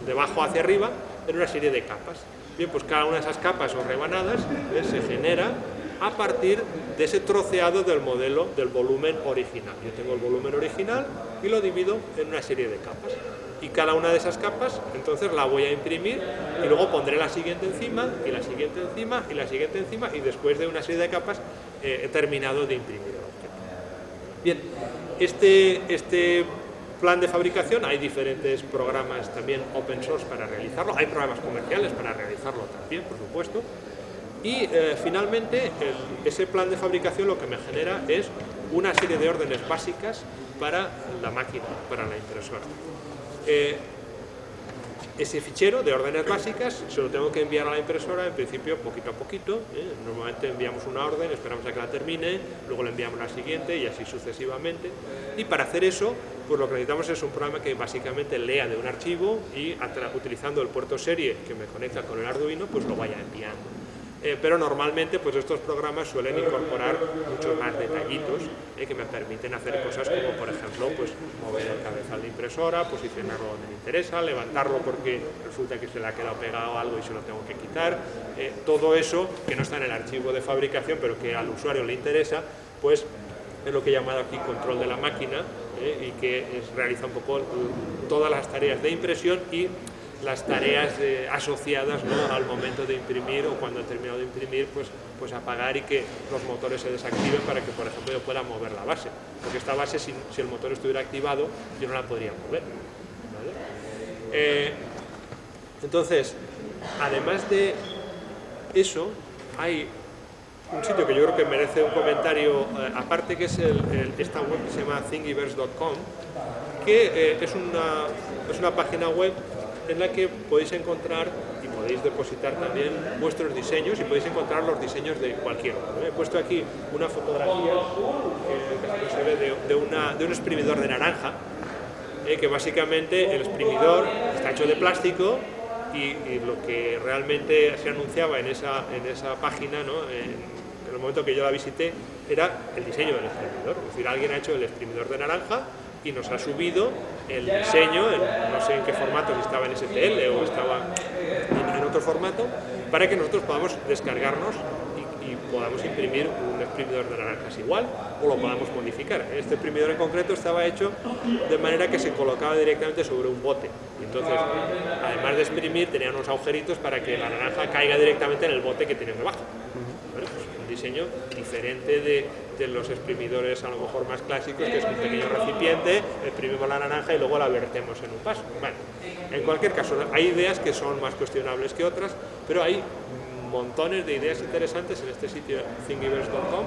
de abajo hacia arriba en una serie de capas. Bien, pues cada una de esas capas o rebanadas se genera a partir de ese troceado del modelo del volumen original. Yo tengo el volumen original y lo divido en una serie de capas. Y cada una de esas capas, entonces la voy a imprimir y luego pondré la siguiente encima, y la siguiente encima, y la siguiente encima, y después de una serie de capas eh, he terminado de imprimir el objeto. Bien, este, este plan de fabricación, hay diferentes programas también open source para realizarlo, hay programas comerciales para realizarlo también, por supuesto, y eh, finalmente ese plan de fabricación lo que me genera es una serie de órdenes básicas para la máquina, para la impresora. Eh, ese fichero de órdenes básicas se lo tengo que enviar a la impresora en principio poquito a poquito. ¿eh? Normalmente enviamos una orden, esperamos a que la termine, luego le enviamos la siguiente y así sucesivamente. Y para hacer eso, pues lo que necesitamos es un programa que básicamente lea de un archivo y utilizando el puerto serie que me conecta con el Arduino, pues lo vaya enviando. Eh, pero normalmente pues estos programas suelen incorporar muchos más detallitos eh, que me permiten hacer cosas como por ejemplo pues mover el cabezal de impresora, posicionarlo donde me interesa, levantarlo porque resulta que se le ha quedado pegado algo y se lo tengo que quitar, eh, todo eso que no está en el archivo de fabricación pero que al usuario le interesa, pues es lo que he llamado aquí control de la máquina y que realiza un poco todas las tareas de impresión y las tareas eh, asociadas ¿no? al momento de imprimir o cuando he terminado de imprimir, pues, pues apagar y que los motores se desactiven para que, por ejemplo, yo pueda mover la base. Porque esta base, si, si el motor estuviera activado, yo no la podría mover. Eh, entonces, además de eso, hay un sitio que yo creo que merece un comentario eh, aparte, que es el, esta web que se llama thingiverse.com, que es, una, es una página web en la que podéis encontrar y podéis depositar también vuestros diseños y podéis encontrar los diseños de cualquier He puesto aquí una fotografía ve de, de un exprimidor de naranja, eh, que básicamente el exprimidor está hecho de plástico y, lo que realmente se anunciaba en esa, en esa página, ¿no? en, el momento que yo la visité, era el diseño del exprimidor. Es decir, alguien ha hecho el exprimidor de naranja y nos ha subido el diseño, no sé en qué formato, si estaba en STL o estaba en, otro formato, para que nosotros podamos descargarnos y, podamos imprimir un exprimidor de naranjas igual o lo podamos modificar. Este exprimidor en concreto estaba hecho de manera que se colocaba directamente sobre un bote. Entonces, además de exprimir, tenía unos agujeritos para que la naranja caiga directamente en el bote que tiene debajo. Diseño diferente de, de los exprimidores a lo mejor más clásicos, que es un pequeño recipiente, exprimimos la naranja y luego la vertemos en un vaso. Bueno, en cualquier caso, hay ideas que son más cuestionables que otras, pero hay montones de ideas interesantes en este sitio thingiverse.com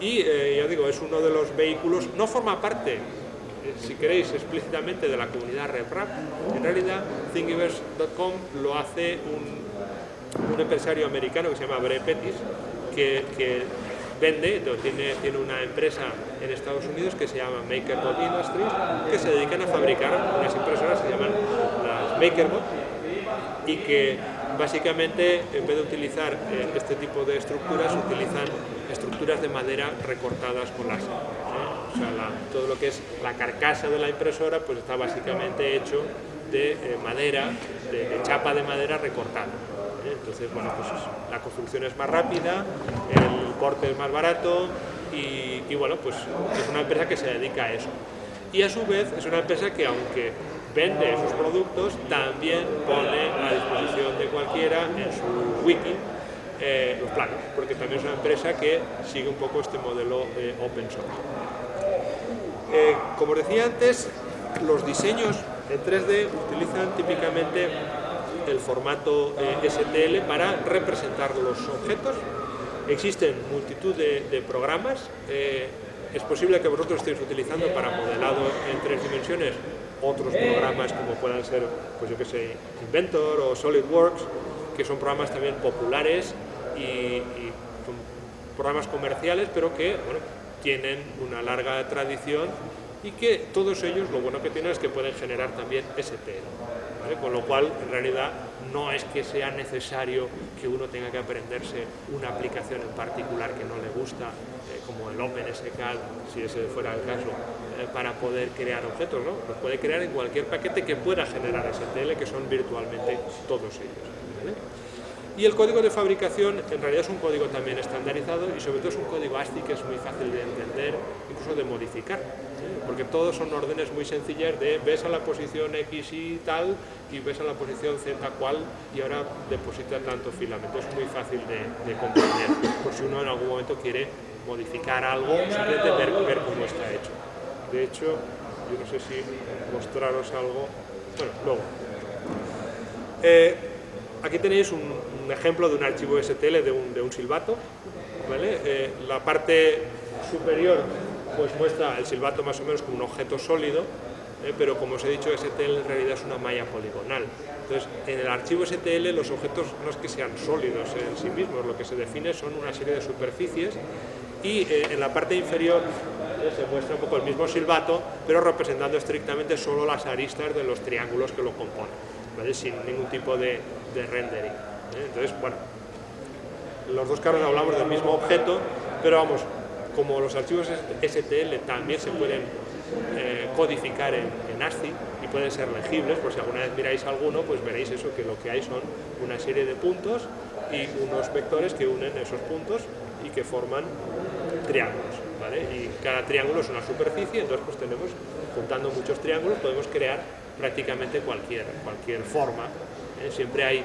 y eh, ya digo, es uno de los vehículos, no forma parte eh, si queréis, explícitamente de la comunidad RepRap. En realidad, Thingiverse.com lo hace un, un, empresario americano que se llama Bre Pettis, que, vende, tiene, una empresa en Estados Unidos que se llama MakerBot Industries, que se dedican a fabricar unas impresoras que se llaman las MakerBot y que básicamente en vez de utilizar eh, este tipo de estructuras utilizan estructuras de madera recortadas con láser. O sea, todo lo que es la carcasa de la impresora pues está básicamente hecho de eh, madera, de chapa de madera recortada. Entonces, bueno, pues la construcción es más rápida, el corte es más barato y, bueno, pues es una empresa que se dedica a eso. Y a su vez es una empresa que aunque vende sus productos, también pone a disposición de cualquiera en su wiki eh, los planos, porque también es una empresa que sigue un poco este modelo de open source. Eh, como decía antes, los diseños en 3D utilizan típicamente el formato eh, STL para representar los objetos. Existen multitud de, programas. Eh, es posible que vosotros estéis utilizando para modelado en tres dimensiones otros programas como puedan ser, pues yo que sé, Inventor o SolidWorks, que son programas también populares y, son programas comerciales, pero que bueno, tienen una larga tradición y que todos ellos lo bueno que tienen es que pueden generar también STL. Con lo cual, en realidad, no es que sea necesario que uno tenga que aprenderse una aplicación en particular que no le gusta, eh, como el OpenSCAD, si ese fuera el caso, eh, para poder crear objetos, ¿no? Los puede crear en cualquier paquete que pueda generar STL, que son virtualmente todos ellos. Y el código de fabricación en realidad es un código también estandarizado y sobre todo es un código ASCII que es muy fácil de entender, incluso de modificar, porque todos son órdenes muy sencillas de ves a la posición X y tal y ves a la posición Z cual y ahora deposita tanto filamento. Es muy fácil de, comprender, por si uno en algún momento quiere modificar algo, simplemente ver, ver cómo está hecho. De hecho, yo no sé si mostraros algo, bueno, luego. Eh, aquí tenéis un, ejemplo de un archivo STL de un, de un silbato. ¿vale? Eh, la parte superior pues muestra el silbato más o menos como un objeto sólido, eh, pero como os he dicho, STL en realidad es una malla poligonal. Entonces, en el archivo STL los objetos no es que sean sólidos en sí mismos, lo que se define son una serie de superficies y eh, en la parte inferior se muestra un poco el mismo silbato, pero representando estrictamente solo las aristas de los triángulos que lo componen, sin ningún tipo de, de rendering. Entonces, bueno, los dos casos hablamos del mismo objeto, pero vamos, como los archivos STL también se pueden eh, codificar en, ASCII y pueden ser legibles, por si alguna vez miráis alguno, pues veréis eso, que lo que hay son una serie de puntos y unos vectores que unen esos puntos y que forman triángulos, ¿vale? Y cada triángulo es una superficie, entonces pues tenemos, juntando muchos triángulos, podemos crear prácticamente cualquier, cualquier forma. ¿eh? Siempre hay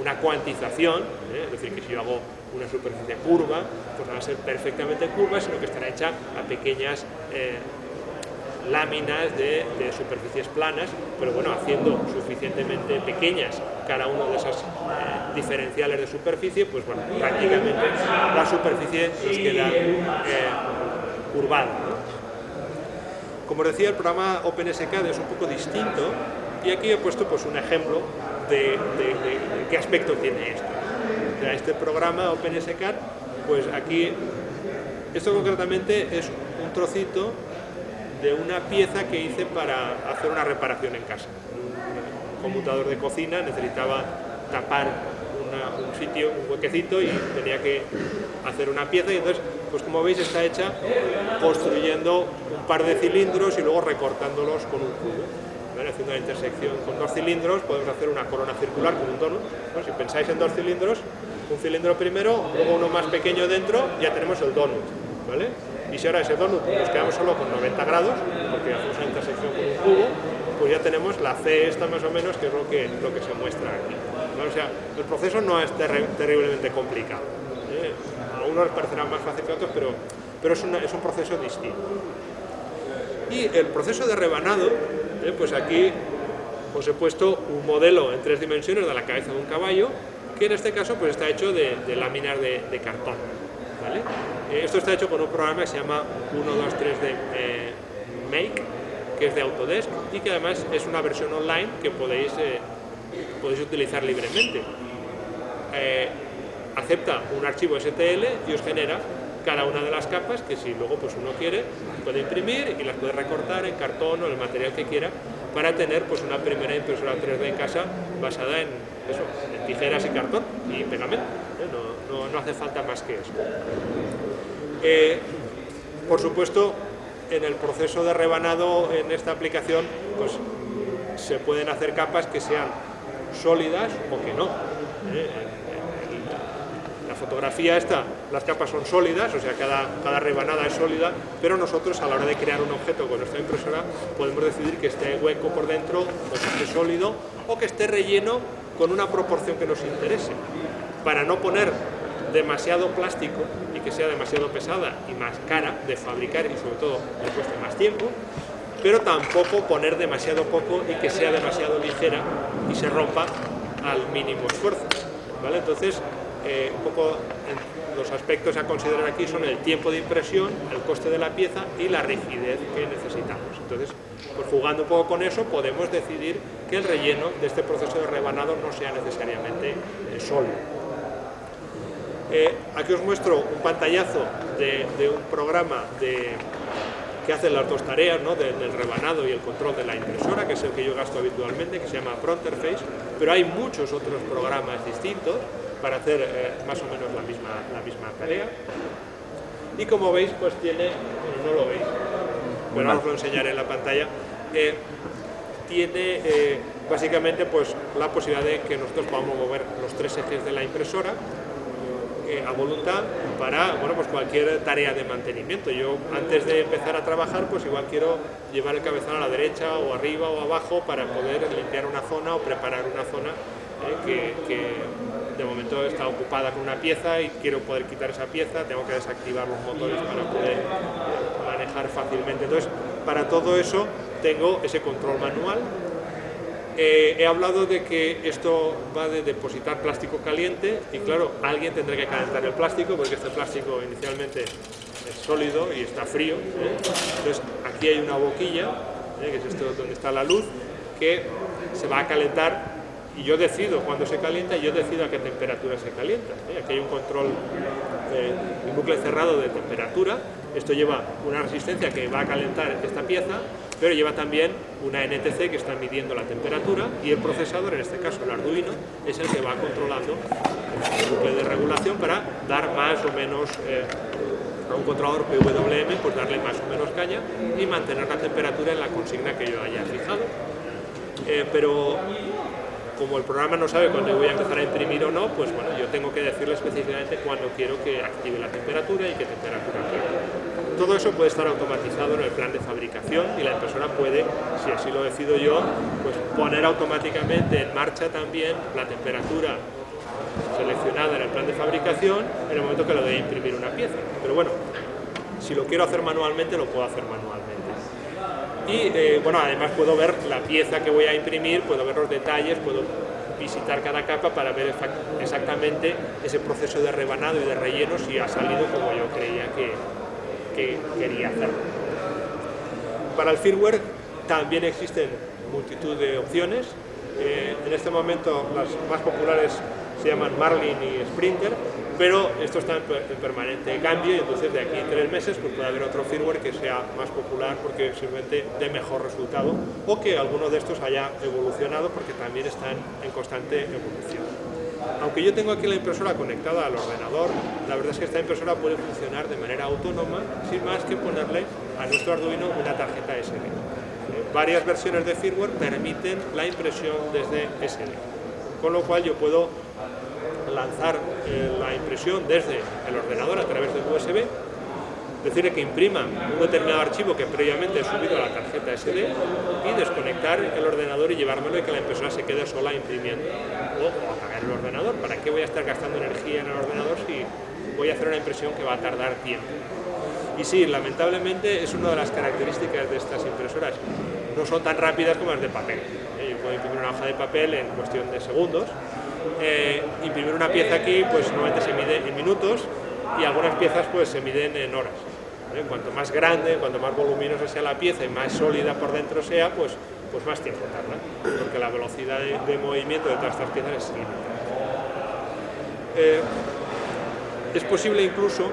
una cuantización, ¿eh? es decir, que si yo hago una superficie curva, pues no va a ser perfectamente curva, sino que estará hecha a pequeñas eh, láminas de, superficies planas, pero bueno, haciendo suficientemente pequeñas cada una de esas diferenciales de superficie, pues bueno, prácticamente la superficie nos queda curvada. Como decía, el programa OpenSCAD es un poco distinto Y aquí he puesto pues, un ejemplo de, qué aspecto tiene esto. Este programa OpenSCAD, pues aquí, esto concretamente es un trocito de una pieza que hice para hacer una reparación en casa. Un computador de cocina necesitaba tapar un sitio, un huequecito y tenía que hacer una pieza y entonces, pues como veis está hecha construyendo un par de cilindros y luego recortándolos con un cubo. Haciendo la intersección con dos cilindros podemos hacer una corona circular con un donut. Si pensáis en dos cilindros, un cilindro primero, luego uno más pequeño dentro, ya tenemos el donut. ¿vale? Y si ahora ese donut nos quedamos solo con 90 grados, porque hacemos una intersección con un cubo, pues ya tenemos la C esta más o menos, que es lo que, lo que se muestra aquí. O sea, el proceso no es terriblemente complicado. ¿eh? A unos les parecerá más fácil que a otros, pero, pero es, es, un proceso distinto. Y el proceso de rebanado, ¿eh? pues aquí os he puesto un modelo en tres dimensiones de la cabeza de un caballo, que en este caso pues está hecho de, láminas de, de cartón. Eh, esto está hecho con un programa que se llama 123D eh, Make, que es de Autodesk y que además es una versión online que podéis, podéis utilizar libremente. acepta un archivo STL y os genera cada una de las capas que si luego pues uno quiere puede imprimir y las puede recortar en cartón o el material que quiera para tener pues una primera impresora 3D en casa basada en, eso, en tijeras y cartón y pegamento. no, no hace falta más que eso. Eh, por supuesto, en el proceso de rebanado en esta aplicación, pues se pueden hacer capas que sean sólidas o que no. ¿eh? Fotografía esta, las capas son sólidas, o sea, cada, cada rebanada es sólida, pero nosotros a la hora de crear un objeto con nuestra impresora podemos decidir que esté hueco por dentro, o que esté sólido, o que esté relleno con una proporción que nos interese. Para no poner demasiado plástico y que sea demasiado pesada y más cara de fabricar y sobre todo le cueste más tiempo, pero tampoco poner demasiado poco y que sea demasiado ligera y se rompa al mínimo esfuerzo. ¿vale? Entonces, eh, un poco los aspectos a considerar aquí son el tiempo de impresión, el coste de la pieza y la rigidez que necesitamos. Entonces, pues jugando un poco con eso, podemos decidir que el relleno de este proceso de rebanado no sea necesariamente eh. Eh, aquí os muestro un pantallazo de, un programa que hace las dos tareas, del rebanado y el control de la impresora, que es el que yo gasto habitualmente, que se llama Pronterface, pero hay muchos otros programas distintos para hacer eh, más o menos la misma, la misma tarea. Y como veis, pues tiene, no lo veis, pero os lo enseñaré en la pantalla, eh, tiene básicamente pues, la posibilidad de que nosotros podamos mover los tres ejes de la impresora a voluntad para bueno, pues cualquier tarea de mantenimiento. Yo antes de empezar a trabajar pues igual quiero llevar el cabezal a la derecha o arriba o abajo para poder limpiar una zona o preparar una zona eh, que, de momento está ocupada con una pieza y quiero poder quitar esa pieza, tengo que desactivar los motores para poder manejar fácilmente. Entonces, para todo eso tengo ese control manual eh, he hablado de que esto va de depositar plástico caliente y claro, alguien tendrá que calentar el plástico porque este plástico inicialmente es sólido y está frío. ¿eh? Entonces aquí hay una boquilla, ¿eh? que es esto donde está la luz, que se va a calentar y yo decido cuándo se calienta y yo decido a qué temperatura se calienta. Aquí hay un control, un bucle cerrado de temperatura, esto lleva una resistencia que va a calentar esta pieza pero lleva también una NTC que está midiendo la temperatura y el procesador, en este caso el Arduino, es el que va controlando el bucle de regulación para dar más o menos eh, a un controlador PWM, pues darle más o menos caña y mantener la temperatura en la consigna que yo haya fijado. Eh, pero como el programa no sabe cuándo voy a empezar a imprimir o no, pues bueno, yo tengo que decirle específicamente cuándo quiero que active la temperatura y qué temperatura quiero todo eso puede estar automatizado en el plan de fabricación y la impresora puede, si así lo decido yo, pues poner automáticamente en marcha también la temperatura seleccionada en el plan de fabricación en el momento que lo de imprimir una pieza. Pero bueno, si lo quiero hacer manualmente, lo puedo hacer manualmente. Y eh, bueno, además puedo ver la pieza que voy a imprimir, puedo ver los detalles, puedo visitar cada capa para ver exactamente ese proceso de rebanado y de relleno si ha salido como yo creía que, que quería hacer. Para el firmware también existen multitud de opciones. Eh, en este momento las más populares se llaman Marlin y Sprinter, pero esto está en, permanente cambio y entonces de aquí a tres meses pues puede haber otro firmware que sea más popular porque simplemente dé mejor resultado o que alguno de estos haya evolucionado porque también están en constante evolución. Aunque yo tengo aquí la impresora conectada al ordenador, la verdad es que esta impresora puede funcionar de manera autónoma sin más que ponerle a nuestro Arduino una tarjeta SD. Varias versiones de firmware permiten la impresión desde SD, con lo cual yo puedo lanzar eh, la impresión desde el ordenador a través del USB, decirle que imprima un determinado archivo que previamente he subido a la tarjeta SD y desconectar el ordenador y llevármelo y que la impresora se quede sola imprimiendo. O, apagar el ordenador, ¿para qué voy a estar gastando energía en el ordenador si voy a hacer una impresión que va a tardar tiempo? Y sí, lamentablemente es una de las características de estas impresoras. No son tan rápidas como las de papel. Yo puedo imprimir una hoja de papel en cuestión de segundos, eh, imprimir una pieza aquí pues normalmente se mide en minutos y algunas piezas pues se miden en horas. Cuanto más grande, cuanto más voluminosa sea la pieza y más sólida por dentro sea, pues, pues más tiempo tarda, porque la velocidad de, movimiento de todas estas piezas es. Eh, es posible incluso,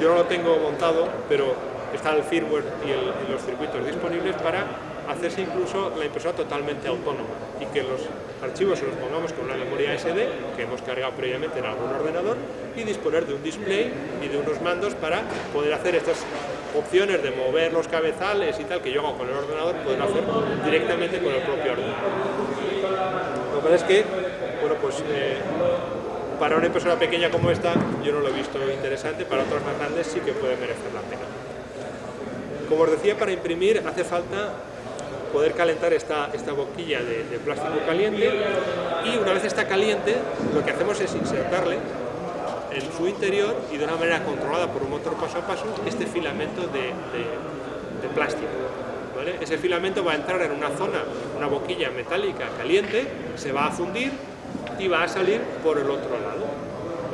yo no lo tengo montado, pero está el firmware y los circuitos disponibles para hacerse incluso la impresora totalmente autónoma y que los archivos se los pongamos con una memoria SD que hemos cargado previamente en algún ordenador y disponer de un display y de unos mandos para poder hacer estas opciones de mover los cabezales y tal que yo hago con el ordenador, poder hacer directamente con el propio ordenador. Lo que pasa es que, bueno, pues eh, para una impresora pequeña como esta yo no lo he visto interesante, para otras más grandes sí que puede merecer la pena. Como os decía, para imprimir hace falta poder calentar esta, esta boquilla de, plástico caliente y una vez está caliente lo que hacemos es insertarle en su interior y de una manera controlada por un motor paso a paso este filamento de, plástico. Ese filamento va a entrar en una zona, una boquilla metálica caliente, se va a fundir y va a salir por el otro lado.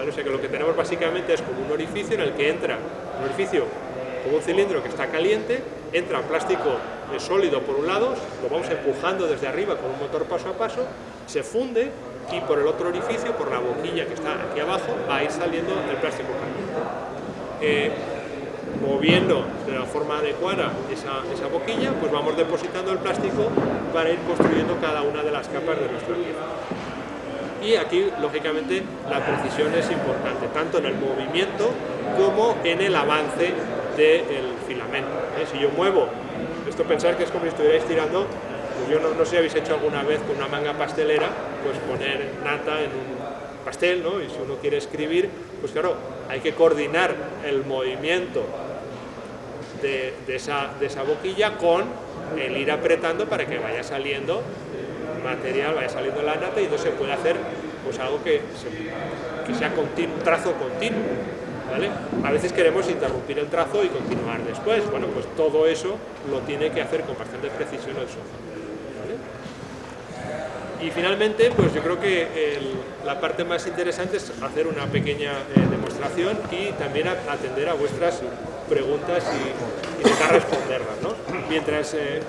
O sea que lo que tenemos básicamente es como un orificio en el que entra un orificio como un cilindro que está caliente, entra plástico sólido por un lado, lo vamos empujando desde arriba con un motor paso a paso, se funde y por el otro orificio, por la boquilla que está aquí abajo, va a ir saliendo el plástico caliente. Eh, moviendo de la forma adecuada esa, esa, boquilla, pues vamos depositando el plástico para ir construyendo cada una de las capas de nuestra pieza. Y aquí, lógicamente, la precisión es importante, tanto en el movimiento como en el avance del filamento. ¿eh? Si yo muevo, esto pensar que es como si estuvierais tirando, pues yo no, sé si habéis hecho alguna vez con una manga pastelera, pues poner nata en un pastel, ¿no? y si uno quiere escribir, pues claro, hay que coordinar el movimiento de, esa, boquilla con el ir apretando para que vaya saliendo material, vaya saliendo la nata y entonces se puede hacer pues algo que, que sea continuo, trazo continuo. A veces queremos interrumpir el trazo y continuar después. Bueno, pues todo eso lo tiene que hacer con bastante precisión el software. Y finalmente, pues yo creo que la parte más interesante es hacer una pequeña eh, demostración y también atender a vuestras preguntas y, intentar responderlas. Mientras eh,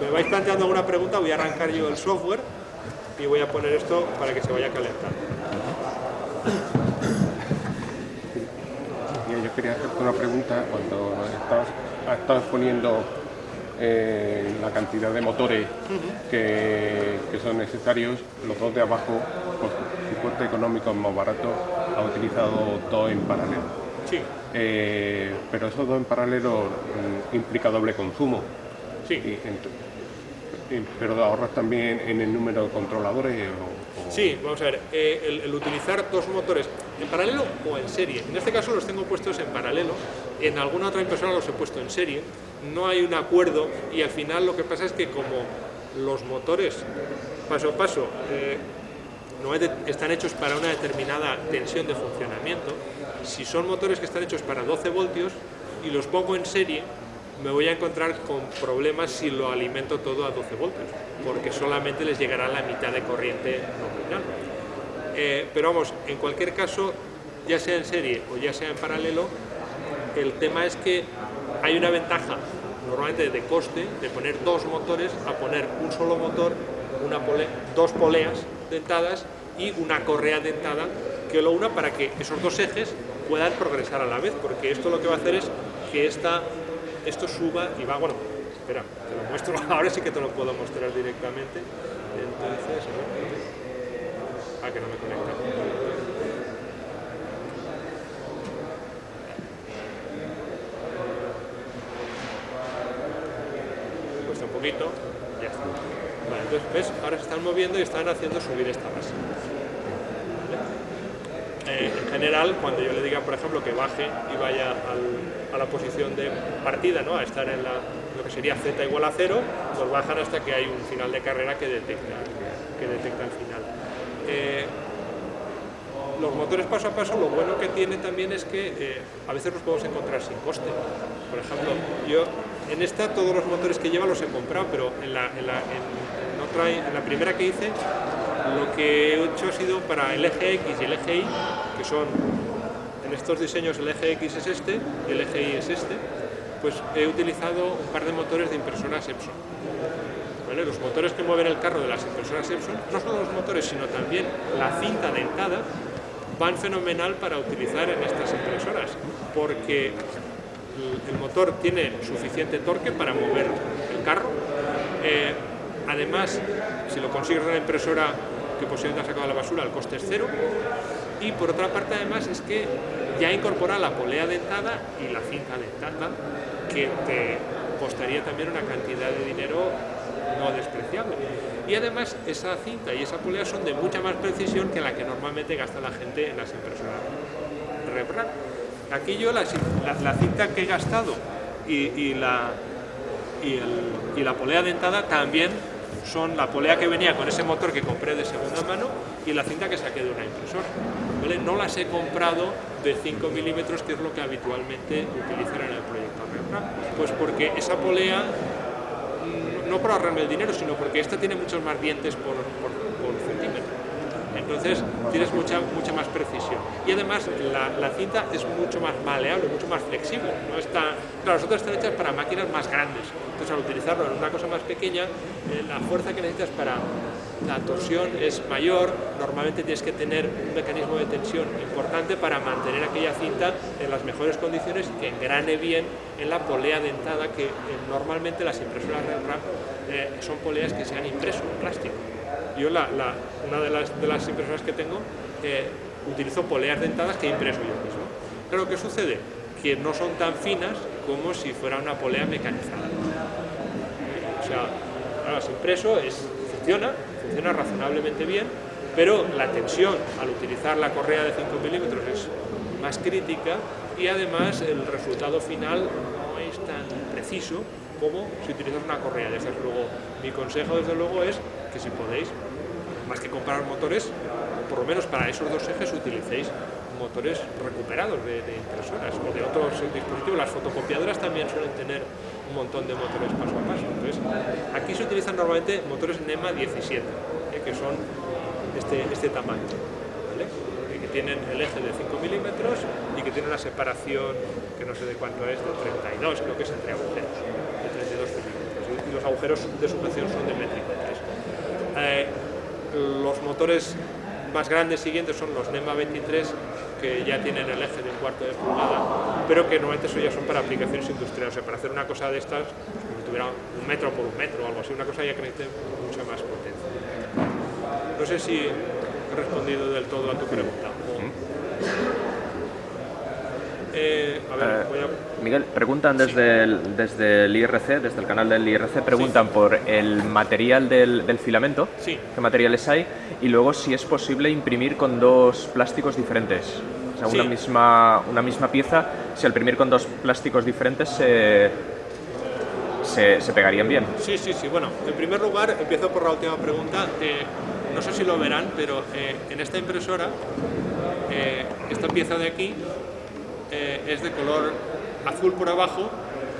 me vais planteando alguna pregunta, voy a arrancar yo el software y voy a poner esto para que se vaya calentando. Quería hacerte una pregunta. Cuando estás, exponiendo eh, la cantidad de motores que, son necesarios, los dos de abajo, por su coste económico más barato, ha utilizado dos en paralelo. Sí. Eh, pero esos dos en paralelo mm, implica doble consumo. Sí. pero ahorras también en el número de controladores. Sí, vamos a ver, eh, el, utilizar dos motores en paralelo o en serie. En este caso los tengo puestos en paralelo, en alguna otra impresora los he puesto en serie, no hay un acuerdo y al final lo que pasa es que como los motores paso a paso eh, no están hechos para una determinada tensión de funcionamiento, si son motores que están hechos para 12 voltios y los pongo en serie, me voy a encontrar con problemas si lo alimento todo a 12 voltios, porque solamente les llegará la mitad de corriente nominal. Eh, pero vamos, en cualquier caso, ya sea en serie o ya sea en paralelo, el tema es que hay una ventaja normalmente de coste, de poner dos motores, a poner un solo motor, dos poleas dentadas y una correa dentada que lo una para que esos dos ejes puedan progresar a la vez, porque esto lo que va a hacer es que esta, esto suba y va, bueno, espera, te lo muestro, ahora sí que te lo puedo mostrar directamente, entonces, ah, que no me conecta. Cuesta un poquito, ya está. Vale, entonces, ¿ves? Ahora se están moviendo y están haciendo subir esta base. Eh, en general, cuando yo le diga, por ejemplo, que baje y vaya a la posición de partida, ¿no? a estar en lo que sería z igual a 0, pues bajan hasta que hay un final de carrera que detecta, que detecta el final. Eh, los motores paso a paso, lo bueno que tiene también es que eh, a veces los podemos encontrar sin coste. Por ejemplo, yo en esta todos los motores que lleva los he comprado, pero en la, en la, en la primera que hice lo que he hecho ha sido para el eje X y el eje Y, que son, en estos diseños el eje X es este y el eje Y es este, pues he utilizado un par de motores de impresoras Epson. Los motores que mueven el carro de las impresoras Epson, no solo los motores, sino también la cinta dentada, van fenomenal para utilizar en estas impresoras, porque el motor tiene suficiente torque para mover el carro. Eh, además, si lo consigues en la impresora que posiblemente ha sacado la basura, el coste es cero. Y por otra parte, además, es que ya incorpora la polea dentada y la cinta dentada, que te costaría también una cantidad de dinero no despreciable. Y además, esa cinta y esa polea son de mucha más precisión que la que normalmente gasta la gente en las impresoras Repran. Aquí yo la, cinta que he gastado y, la, y, y la polea dentada también son la polea que venía con ese motor que compré de segunda mano y la cinta que saqué de una impresora. No las he comprado de 5 milímetros, que es lo que habitualmente utilizan en el proyecto Pues porque esa polea, mm, no por ahorrarme el dinero, sino porque esta tiene muchos más dientes por, por centímetro entonces tienes mucha, mucha más precisión. Y además la, cinta es mucho más maleable, mucho más flexible. No está, claro, las otras están hechas para máquinas más grandes, entonces al utilizarlo en una cosa más pequeña, eh, la fuerza que necesitas para la torsión es mayor, normalmente tienes que tener un mecanismo de tensión importante para mantener aquella cinta en las mejores condiciones que engrane bien en la polea dentada que eh, normalmente las impresoras RAM eh, son poleas que se han impreso en plástico. Yo, la, una de las, de las, impresoras que tengo, eh, utilizo poleas dentadas que he impreso yo mismo. Pero ¿qué sucede? Que no son tan finas como si fuera una polea mecanizada. O sea, las impreso, es, funciona, funciona razonablemente bien, pero la tensión al utilizar la correa de 5 milímetros es más crítica y además el resultado final no es tan preciso como si utilizas una correa de esas. Luego, mi consejo desde luego es que si podéis, más que comprar motores, por lo menos para esos dos ejes utilicéis motores recuperados de, impresoras o de otros dispositivos. Las fotocopiadoras también suelen tener un montón de motores paso a paso. Entonces, aquí se utilizan normalmente motores NEMA 17, eh, que son este, este tamaño, eh, que tienen el eje de 5 milímetros y que tienen una separación, que no sé de cuánto es, de 32, creo que es entre agujeros, de 32 milímetros. Y los agujeros de sujeción son de métrico eh, los motores más grandes siguientes son los NEMA 23, que ya tienen el eje de un cuarto de pulgada, pero que normalmente eso ya son para aplicaciones industriales. O sea, para hacer una cosa de estas, como si tuviera un metro por un metro o algo así, una cosa ya que necesite mucha más potencia. No sé si he respondido del todo a tu pregunta. Eh, eh, Miguel, preguntan desde, el, desde el IRC, desde el canal del IRC, preguntan por el material del, filamento, qué materiales hay, y luego si es posible imprimir con dos plásticos diferentes. O sea, una, misma, una misma pieza, si al imprimir con dos plásticos diferentes se, se, pegarían bien. Sí, sí, sí. Bueno, en primer lugar, empiezo por la última pregunta. no sé si lo verán, pero eh, en esta impresora, esta pieza de aquí eh, es de color azul por abajo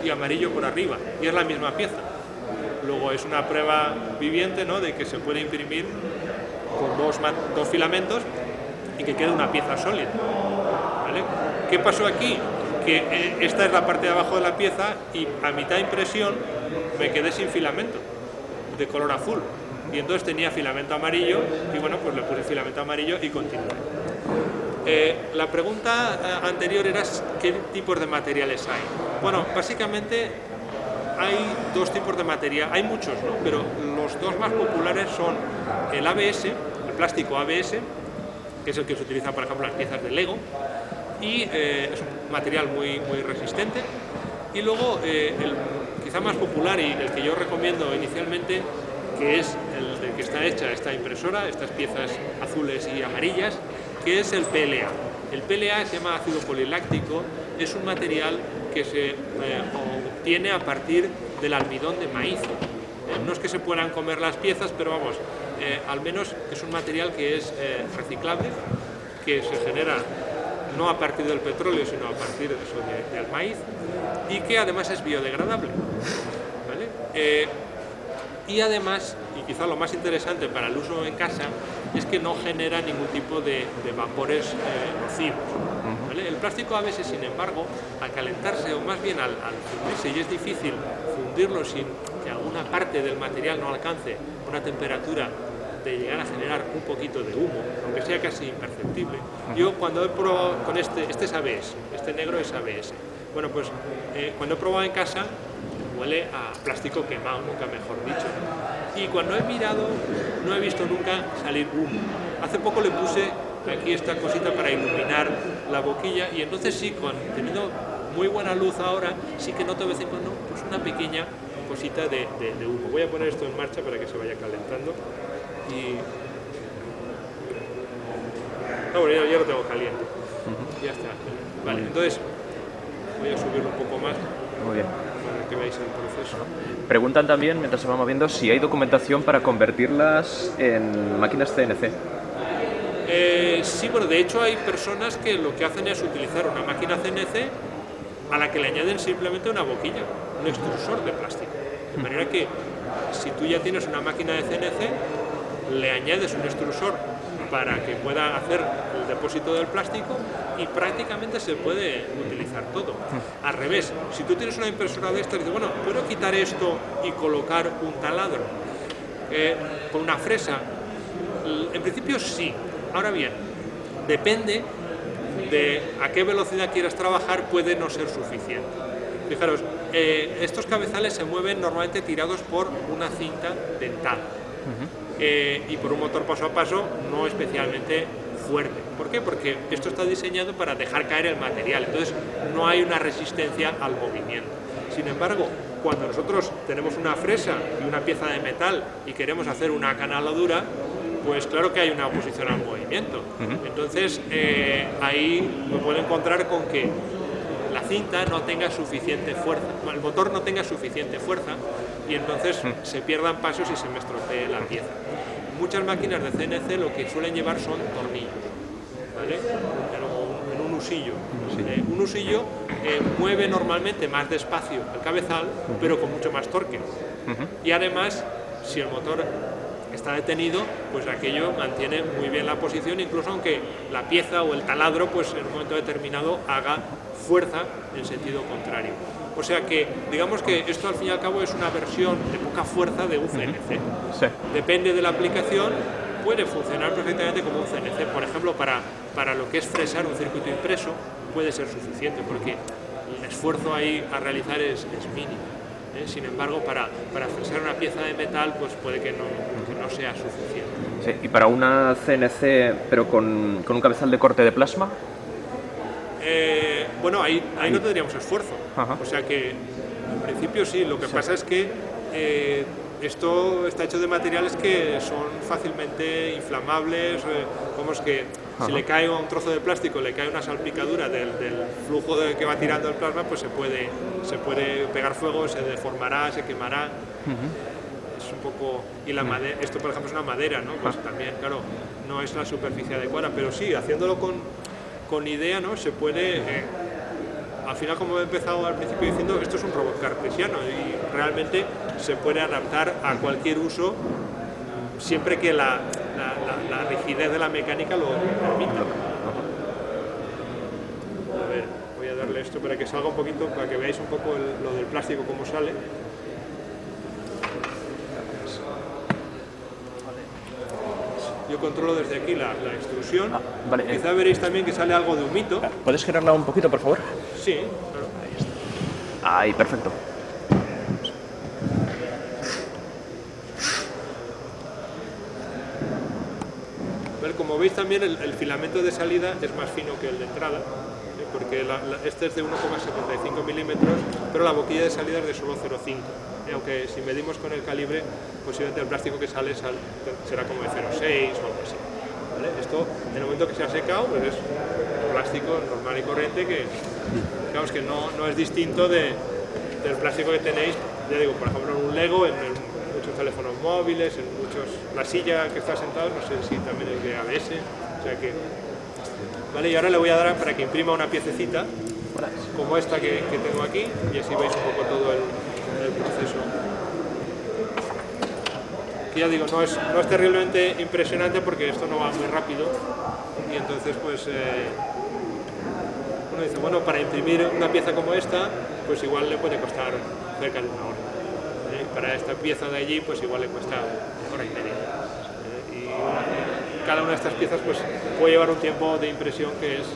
y amarillo por arriba, y es la misma pieza. Luego es una prueba viviente ¿no? de que se puede imprimir con dos, dos filamentos y que quede una pieza sólida. ¿vale? ¿Qué pasó aquí? que eh, esta es la parte de abajo de la pieza y a mitad de impresión me quedé sin filamento de color azul y entonces tenía filamento amarillo y bueno pues le puse filamento amarillo y continué. Eh, la pregunta eh, anterior era qué tipos de materiales hay. Bueno, básicamente hay dos tipos de material, hay muchos, ¿no? pero los dos más populares son el ABS, el plástico ABS, que es el que se utiliza por ejemplo las piezas de Lego, y eh, es un material muy, muy resistente. Y luego el quizá más popular y el que yo recomiendo inicialmente, que es el de que está hecha esta impresora, estas piezas azules y amarillas, que es el PLA. El PLA se llama ácido poliláctico, es un material que se eh, obtiene a partir del almidón de maíz. Eh, no es que se puedan comer las piezas, pero vamos, eh, al menos es un material que es reciclable, que se genera no a partir del petróleo, sino a partir de eso, del maíz, y que además es biodegradable. y además, y quizá lo más interesante para el uso en casa, es que no genera ningún tipo de, vapores eh, nocivos. El plástico a veces, sin embargo, al calentarse o más bien al, fundirse, y es difícil fundirlo sin alguna parte del material no alcance una temperatura de llegar a generar un poquito de humo, aunque sea casi imperceptible. Yo cuando he probado con este, este es ABS, este negro es ABS. Bueno, pues eh, cuando he probado en casa, huele a plástico quemado, nunca mejor dicho. Y cuando he mirado, no he visto nunca salir humo. Hace poco le puse aquí esta cosita para iluminar la boquilla y entonces sí, con, teniendo muy buena luz ahora, sí que noto de vez en cuando pues una pequeña cosita de, humo. Voy a poner esto en marcha para que se vaya calentando y... No, bueno, ya, lo tengo caliente. Ya está. Vale, entonces voy a subirlo un poco más. Muy bien que veáis el proceso. Preguntan también, mientras se va moviendo, si hay documentación para convertirlas en máquinas CNC. Eh, sí, bueno, de hecho hay personas que lo que hacen es utilizar una máquina CNC a la que le añaden simplemente una boquilla, un extrusor de. De manera que si tú ya tienes una máquina de CNC, le añades un extrusor para que pueda hacer el depósito del plástico y prácticamente se puede utilizar todo. Al revés, si tú tienes una impresora de estas, dices, bueno, ¿puedo quitar esto y colocar un taladro eh, con una fresa? En principio sí. Ahora bien, depende de a qué velocidad quieras trabajar, puede no ser suficiente. Fijaros, eh, estos cabezales se mueven normalmente tirados por una cinta dentada. Eh, y por un motor paso a paso no especialmente fuerte. ¿Por qué? Porque esto está diseñado para dejar caer el material, entonces no hay una resistencia al movimiento. Sin embargo, cuando nosotros tenemos una fresa y una pieza de metal y queremos hacer una canaladura, pues claro que hay una oposición al movimiento. Entonces eh, ahí me puedo encontrar con que la cinta no tenga suficiente fuerza, el motor no tenga suficiente fuerza y entonces se pierdan pasos y se me estropee la pieza. Muchas máquinas de CNC lo que suelen llevar son tornillos, ¿vale? en un usillo. Eh, un usillo eh, mueve normalmente más despacio el cabezal, pero con mucho más torque. Y además, si el motor está detenido, pues aquello mantiene muy bien la posición, incluso aunque la pieza o el taladro, pues en un momento determinado haga fuerza en sentido contrario. O sea que, digamos que esto al fin y al cabo es una versión de poca fuerza de un CNC. Depende de la aplicación, puede funcionar perfectamente como un CNC. Por ejemplo, para, para lo que es fresar un circuito impreso, puede ser suficiente, porque el esfuerzo ahí a realizar es, mínimo. ¿Eh? Sin embargo, para, para fresar una pieza de metal, pues puede que no, no sea suficiente. ¿Y para una CNC, pero con, con un cabezal de corte de plasma? Eh, bueno, ahí, ahí no tendríamos esfuerzo. O sea que, en principio sí, lo que pasa es que eh, esto está hecho de materiales que son fácilmente inflamables, como es que si le cae un trozo de plástico, le cae una salpicadura del, flujo de, que va tirando el plasma, pues se puede, se puede pegar fuego, se deformará, se quemará. Es un poco... Y la madera, esto por ejemplo es una madera, ¿no? Pues también, claro, no es la superficie adecuada, pero sí, haciéndolo con con idea ¿no? se puede, eh, al final como he empezado al principio diciendo, esto es un robot cartesiano y realmente se puede adaptar a cualquier uso siempre que la, la, rigidez de la mecánica lo permita. A ver, voy a darle esto para que salga un poquito, para que veáis un poco lo del plástico cómo sale. Yo controlo desde aquí la, extrusión. Ah, vale, Quizá eh. veréis también que sale algo de humito. ¿Puedes girarla un poquito, por favor? Sí, claro. Ahí está. Ahí, perfecto. como veis también el, filamento de salida es más fino que el de entrada, ¿eh? porque este es de 1,75 milímetros, pero la boquilla de salida es de solo 0,5. ¿eh? Aunque si medimos con el calibre, posiblemente el plástico que sale será como de 0,6 o algo así. Esto, en el momento que se ha secado, pues es plástico normal y corriente que, digamos que no, no es distinto de, del plástico que tenéis, ya digo, por ejemplo, en un Lego, en el muchos teléfonos móviles, en muchos... La silla que está sentado, no sé si también es de ABS, o sea que... Vale, y ahora le voy a dar para que imprima una piececita, como esta que, tengo aquí, y así veis un poco todo el, proceso. Que ya digo, no es, no es terriblemente impresionante porque esto no va muy rápido, y entonces pues... Eh, uno dice, bueno, para imprimir una pieza como esta, pues igual le puede costar cerca de una hora para esta pieza de allí pues igual le cuesta hora y media. Eh, y cada una de estas piezas pues puede llevar un tiempo de impresión que es,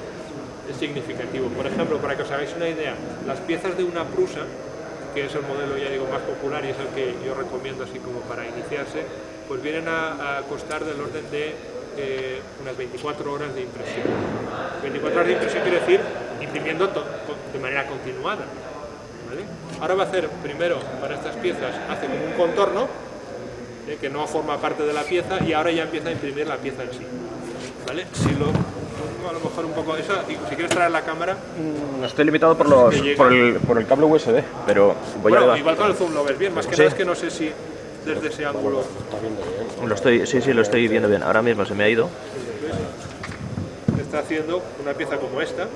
significativo. Por ejemplo, para que os hagáis una idea, las piezas de una prusa, que es el modelo ya digo más popular y es el que yo recomiendo así como para iniciarse, pues vienen a, costar del orden de eh, unas 24 horas de impresión. 24 horas de impresión quiere decir imprimiendo de manera continuada. Ahora va a hacer, primero, para estas piezas, hace como un contorno, eh, que no forma parte de la pieza, y ahora ya empieza a imprimir la pieza en sí. ¿Vale? Si lo a lo mejor un poco eso, y si quieres traer la cámara... No mm, estoy limitado por, los, por, el, por el cable USB, pero voy bueno, igual con el zoom lo ves bien, más que nada es que no sé si desde ese ángulo... Lo estoy, sí, sí, lo estoy viendo bien. Ahora mismo se me ha ido. Está haciendo una pieza como esta,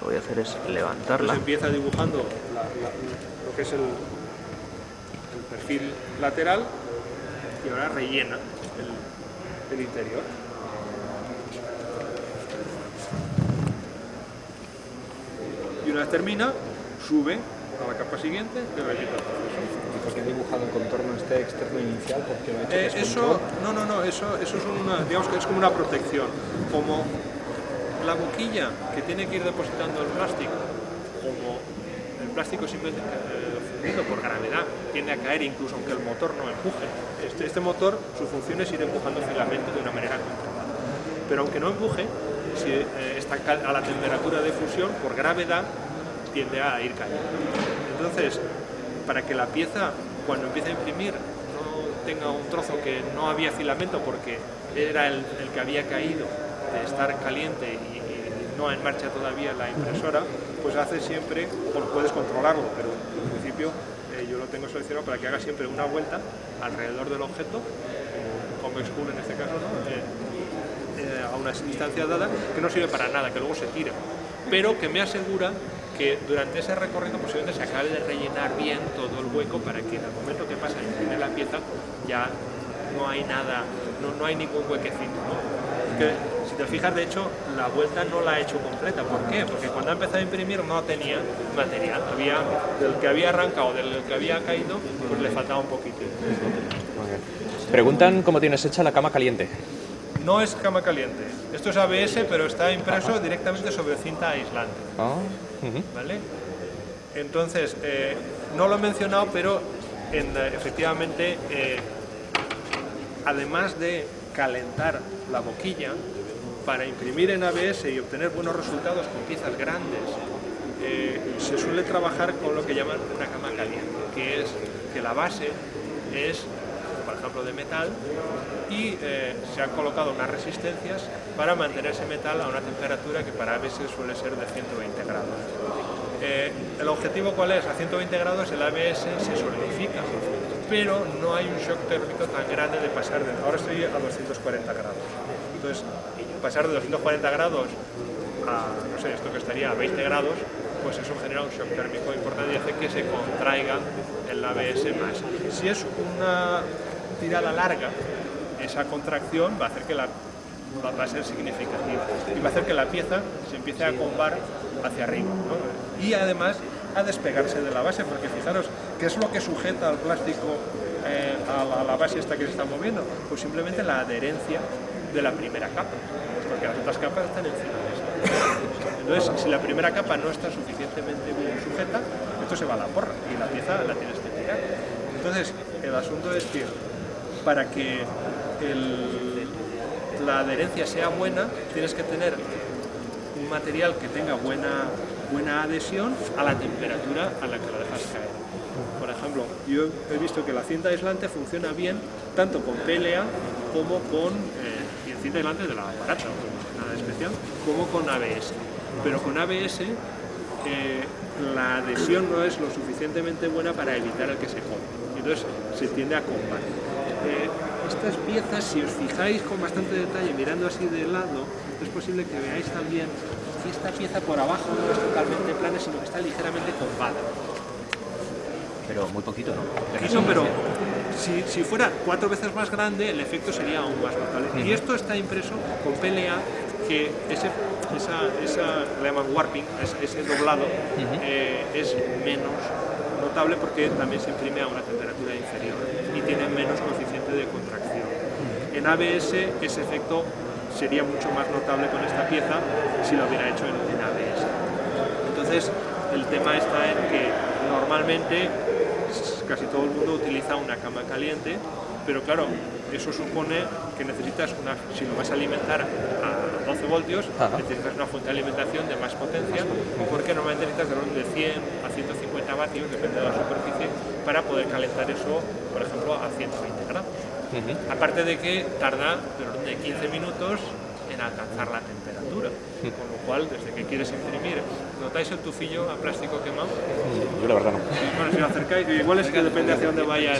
lo voy a hacer es levantarla. Pues empieza dibujando lo que es el, el, perfil lateral y ahora rellena el, el interior. Y una vez termina, sube a la capa siguiente y repite el proceso. ¿Y por qué dibujado el contorno este externo inicial? Porque lo ha hecho eh, eso, no, no, no, eso, eso es una, digamos que es como una protección. Como la boquilla que tiene que ir depositando el plástico, como el plástico simplemente eh, fundido por gravedad tiende a caer incluso aunque el motor no empuje. Este, este motor, su función es ir empujando filamento de una manera controlada. Pero aunque no empuje, si eh, está a la temperatura de fusión, por gravedad, tiende a ir cayendo. Entonces, para que la pieza, cuando empiece a imprimir, no tenga un trozo que no había filamento porque era el que había caído de estar caliente y, no en marcha todavía la impresora, pues hace siempre, bueno, puedes controlarlo, pero en principio eh, yo lo tengo seleccionado para que haga siempre una vuelta alrededor del objeto, como convex en este caso, eh, eh, a una distancia dada, que no sirve para nada, que luego se tira, pero que me asegura que durante ese recorrido posiblemente se acabe de rellenar bien todo el hueco para que en el momento que pasa a la pieza ya no hay nada, no, no hay ningún huequecito. Te fijas, de hecho, la vuelta no la ha hecho completa. ¿Por qué? Porque cuando ha empezado a imprimir no tenía material. Había, del que había arrancado, del que había caído, pues le faltaba un poquito. Preguntan cómo tienes hecha la cama caliente. No es cama caliente. Esto es ABS, pero está impreso directamente sobre cinta aislante. Ah, ¿Vale? Entonces, eh, no lo he mencionado, pero efectivamente, eh, además de calentar la boquilla, para imprimir en ABS y obtener buenos resultados con piezas grandes, eh, se suele trabajar con lo que llaman una cama caliente, que es que la base es, por ejemplo, de metal y eh, se han colocado unas resistencias para mantener ese metal a una temperatura que para ABS suele ser de 120 grados. Eh, ¿El objetivo cuál es? A 120 grados el ABS se solidifica, pero no hay un shock térmico tan grande de pasar de... Ahora estoy a 240 grados. Entonces, pasar de 240 grados a, no sé, esto que estaría a 20 grados, pues eso genera un shock térmico importante y hace que se contraiga el ABS más. Si es una tirada larga, esa contracción va a hacer que la va, a ser significativa y va a hacer que la pieza se empiece a combar hacia arriba y además a despegarse de la base porque fijaros, ¿qué es lo que sujeta al plástico eh, a, la, base esta que se está moviendo? Pues simplemente la adherencia de la primera capa porque las otras capas están encima de esta entonces si la primera capa no está suficientemente bien sujeta esto se va a la porra y la pieza la tienes que tirar entonces el asunto es que para que la adherencia sea buena, tienes que tener un material que tenga buena, buena adhesión a la temperatura a la que la dejas caer. Por ejemplo, yo he visto que la cinta aislante funciona bien tanto con PLA como con eh, aislante de la barata, nada especial, como con ABS. Pero con ABS eh, la adhesión no es lo suficientemente buena para evitar el que se corte. Entonces se tiende a combatir. Eh, estas piezas, si os fijáis con bastante detalle, mirando así de lado, es posible que veáis también que esta pieza por abajo no es totalmente plana, sino que está ligeramente corbada. Pero muy poquito, ¿no? No, pero si, si, fuera cuatro veces más grande, el efecto sería aún más notable. Y esto está impreso con PLA, que ese, esa, esa le llaman warping, ese, doblado, eh, es menos notable porque también se imprime a una temperatura inferior y tiene menos coeficiente de contracción. En ABS ese efecto sería mucho más notable con esta pieza si lo hubiera hecho en, ABS. Entonces el tema está en que normalmente casi todo el mundo utiliza una cama caliente, pero claro, eso supone que necesitas una, si lo vas a alimentar a 12 voltios, necesitas una fuente de alimentación de más potencia, porque normalmente necesitas de orden de 100 a 150 vatios, depende de la superficie, para poder calentar eso, por ejemplo, a 120 grados. Aparte de que tarda de 15 minutos en alcanzar la temperatura, con lo cual, desde que quieres imprimir, ¿notáis el tufillo a plástico quemado? Yo la verdad no. Bueno, si lo acercáis, igual es que depende hacia dónde vaya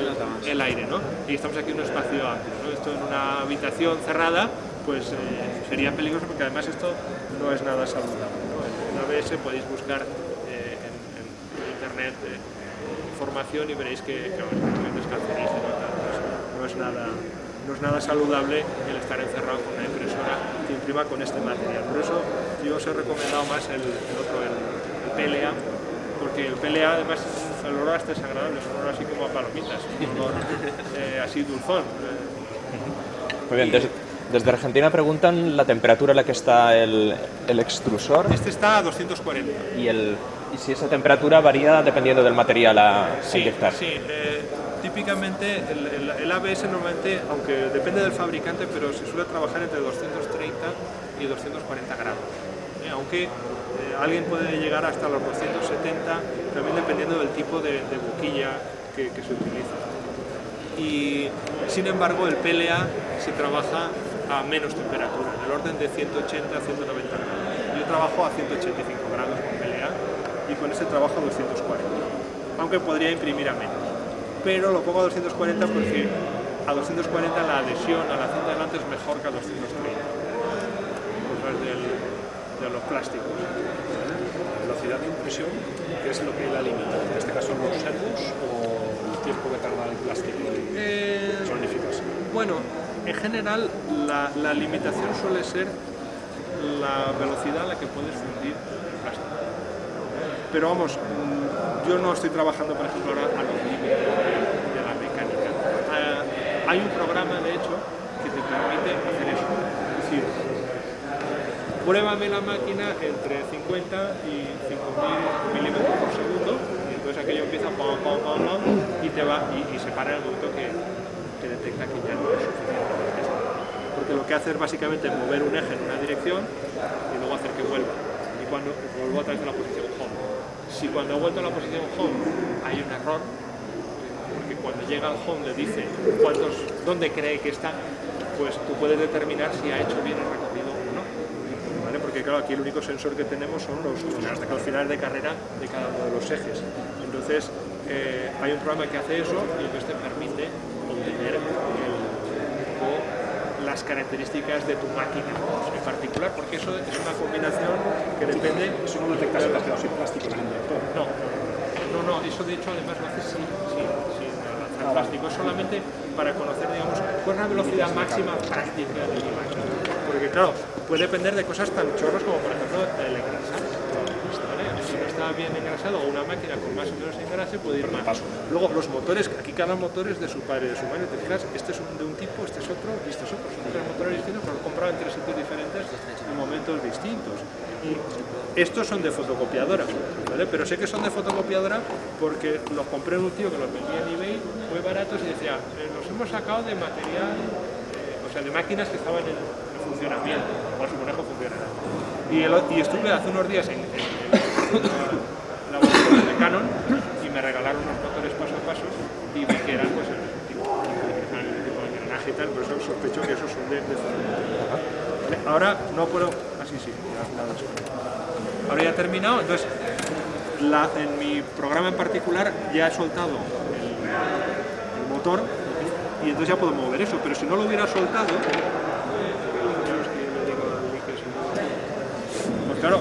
el, aire, ¿no? Y estamos aquí en un espacio amplio, ¿no? Esto en una habitación cerrada, pues eh, sería peligroso porque además esto no es nada saludable. En ABS podéis buscar eh, en, internet eh, información y veréis que, que es cancerígeno, no es nada no es nada saludable el estar encerrado con una impresora que imprima con este material. Por eso yo os he recomendado más el, otro, el, PLA, porque el PLA además el olor hasta es agradable, es un olor así como a palomitas, un olor eh, así dulzón. Muy bien, desde, desde, Argentina preguntan la temperatura a la que está el, el extrusor. Este está a 240. ¿Y, el, y si esa temperatura varía dependiendo del material a, sí, inyectar? Sí, eh, típicamente el, ABS normalmente, aunque depende del fabricante, pero se suele trabajar entre 230 y 240 grados. ¿eh? aunque eh, alguien puede llegar hasta los 270, también dependiendo del tipo de, boquilla que, se utiliza. Y sin embargo el PLA se trabaja a menos temperatura, del orden de 180 a 190 grados. Yo trabajo a 185 grados con PLA y con ese trabajo a 240, aunque podría imprimir a menos pero lo pongo a 240 porque a 240 la adhesión a la cinta delante es mejor que a 230, cosas del, de los plásticos. La velocidad de impresión, ¿qué es lo que la limita? En este caso los servos o el tiempo que tarda el plástico en eh. Bueno, en general la, limitación suele ser la velocidad a la que puedes fundir plástico. Pero vamos, yo no estoy trabajando, por ejemplo, ahora a los límites de la mecánica. Ah, hay un programa, de hecho, que te permite hacer eso. Es decir, pruébame la máquina entre 50 y 5000 milímetros por segundo, y entonces aquello empieza pam, pam, pam, y te va, y, se para el momento que detecta que ya no es suficiente. Porque lo que hace es básicamente mover un eje en una dirección y luego hacer que vuelva. Y cuando vuelvo a través de la posición home si cuando ha vuelto a la posición home hay un error, porque cuando llega al home le dice cuántos, dónde cree que está, pues tú puedes determinar si ha hecho bien el recorrido o no. ¿Vale? Porque claro, aquí el único sensor que tenemos son los, los, finales de carrera de cada uno de los ejes. Entonces, eh, hay un programa que hace eso y entonces te permite obtener el, las características de tu máquina en particular, porque eso es una combinación que depende... Eso no en plástico No, no, no, eso de hecho además lo hace sin, sin, sin plástico, es solamente para conocer, digamos, cuál es la velocidad máxima práctica de mi máquina. Porque claro, puede depender de cosas tan chorros como por ejemplo el engrasado. Está bien engrasado o una máquina con más o menos engrase puede ir más. Luego los motores, aquí cada motor es de su padre de su madre, te fijas, este es de un tipo, este es otro y este es otro. Son tres motores distintos, pero lo comprado en tres sitios diferentes en momentos distintos. Y estos son de fotocopiadora, ¿vale? pero sé que son de fotocopiadora porque los compré en un tío que los vendía en eBay muy baratos y decía, eh, los hemos sacado de material, eh, o sea, de máquinas que estaban en, funcionamiento, o su funcionará. Y, y, estuve hace unos días en, la, la de Canon y me regalaron unos motores paso a paso y vi que eran pues el tipo, el de engranaje y tal, pero eso sospecho que esos son de, de Ahora no puedo, así sí, ya, Ahora ya he terminado, entonces en mi programa en particular ya he soltado el, motor y entonces ya puedo mover eso, pero si no lo hubiera soltado, pues claro,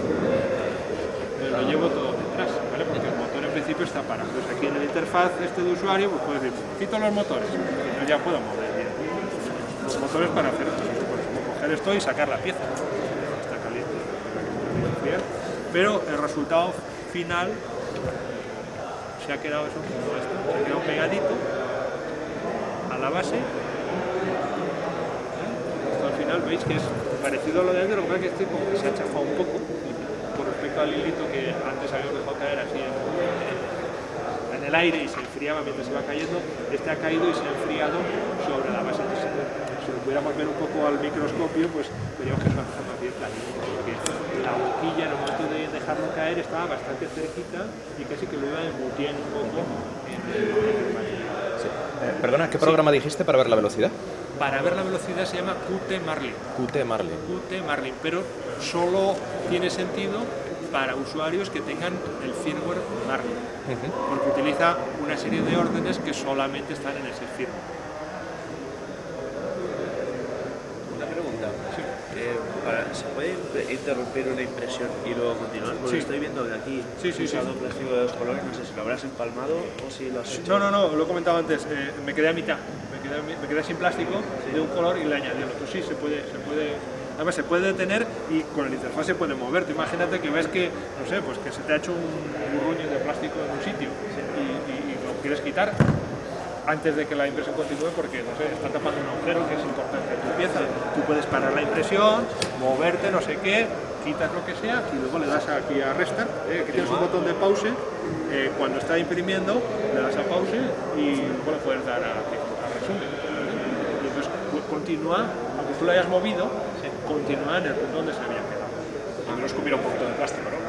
lo llevo todo detrás, ¿vale? porque el motor en principio está parado. Entonces aquí en la interfaz este de usuario, pues puedo decir, quito los motores, ya puedo mover bien. Los motores para hacer esto, pues, coger esto y sacar la pieza pero el resultado final se ha quedado eso se ha quedado pegadito a la base. Al final veis que es parecido a lo de antes, lo que pasa es que este como se ha chafado un poco con respecto al hilito que antes habíamos dejado caer así en el aire y se enfriaba mientras iba cayendo, este ha caído y se ha enfriado sobre la base. Si lo pudiéramos ver un poco al microscopio, pues veríamos que es una cosa más bien planita la boquilla en el momento de dejarlo caer estaba bastante cerquita y casi que lo iba embutiendo un poco en el, eh, perdona, ¿qué programa dijiste para ver la velocidad? Para ver la velocidad se llama Qt Marlin. Qt Marlin. Qt Marlin, pero solo tiene sentido para usuarios que tengan el firmware Marlin, porque utiliza una serie de órdenes que solamente están en ese firmware. ¿Se puede interrumpir una impresión y luego continuar? Porque estoy viendo que aquí sí, sí, usado un plástico de dos colores, no sé si lo habrás empalmado o si lo has hecho. No, no, no, lo he comentado antes, eh, me quedé a mitad, me quedé, me quedé sin plástico de un color y le añadí el otro. Sí, se puede, se puede, además se puede detener y con el interfaz se puede mover. imagínate que ves que, no sé, pues que se te ha hecho un burruño de plástico en un sitio y, y lo quieres quitar, antes de que la impresión continúe porque, no sé, está tapando un agujero que es importante en tu pieza. Tú puedes parar la impresión, moverte, no sé qué, quitas lo que sea y luego le das aquí a Restart, ¿eh? aquí tienes un botón de pause, eh, cuando está imprimiendo le das a pause y luego le puedes dar a, resumen. Y entonces continúa, aunque tú lo hayas movido, continúa en el punto donde se había quedado. No escupir un poquito de plástico, ¿no?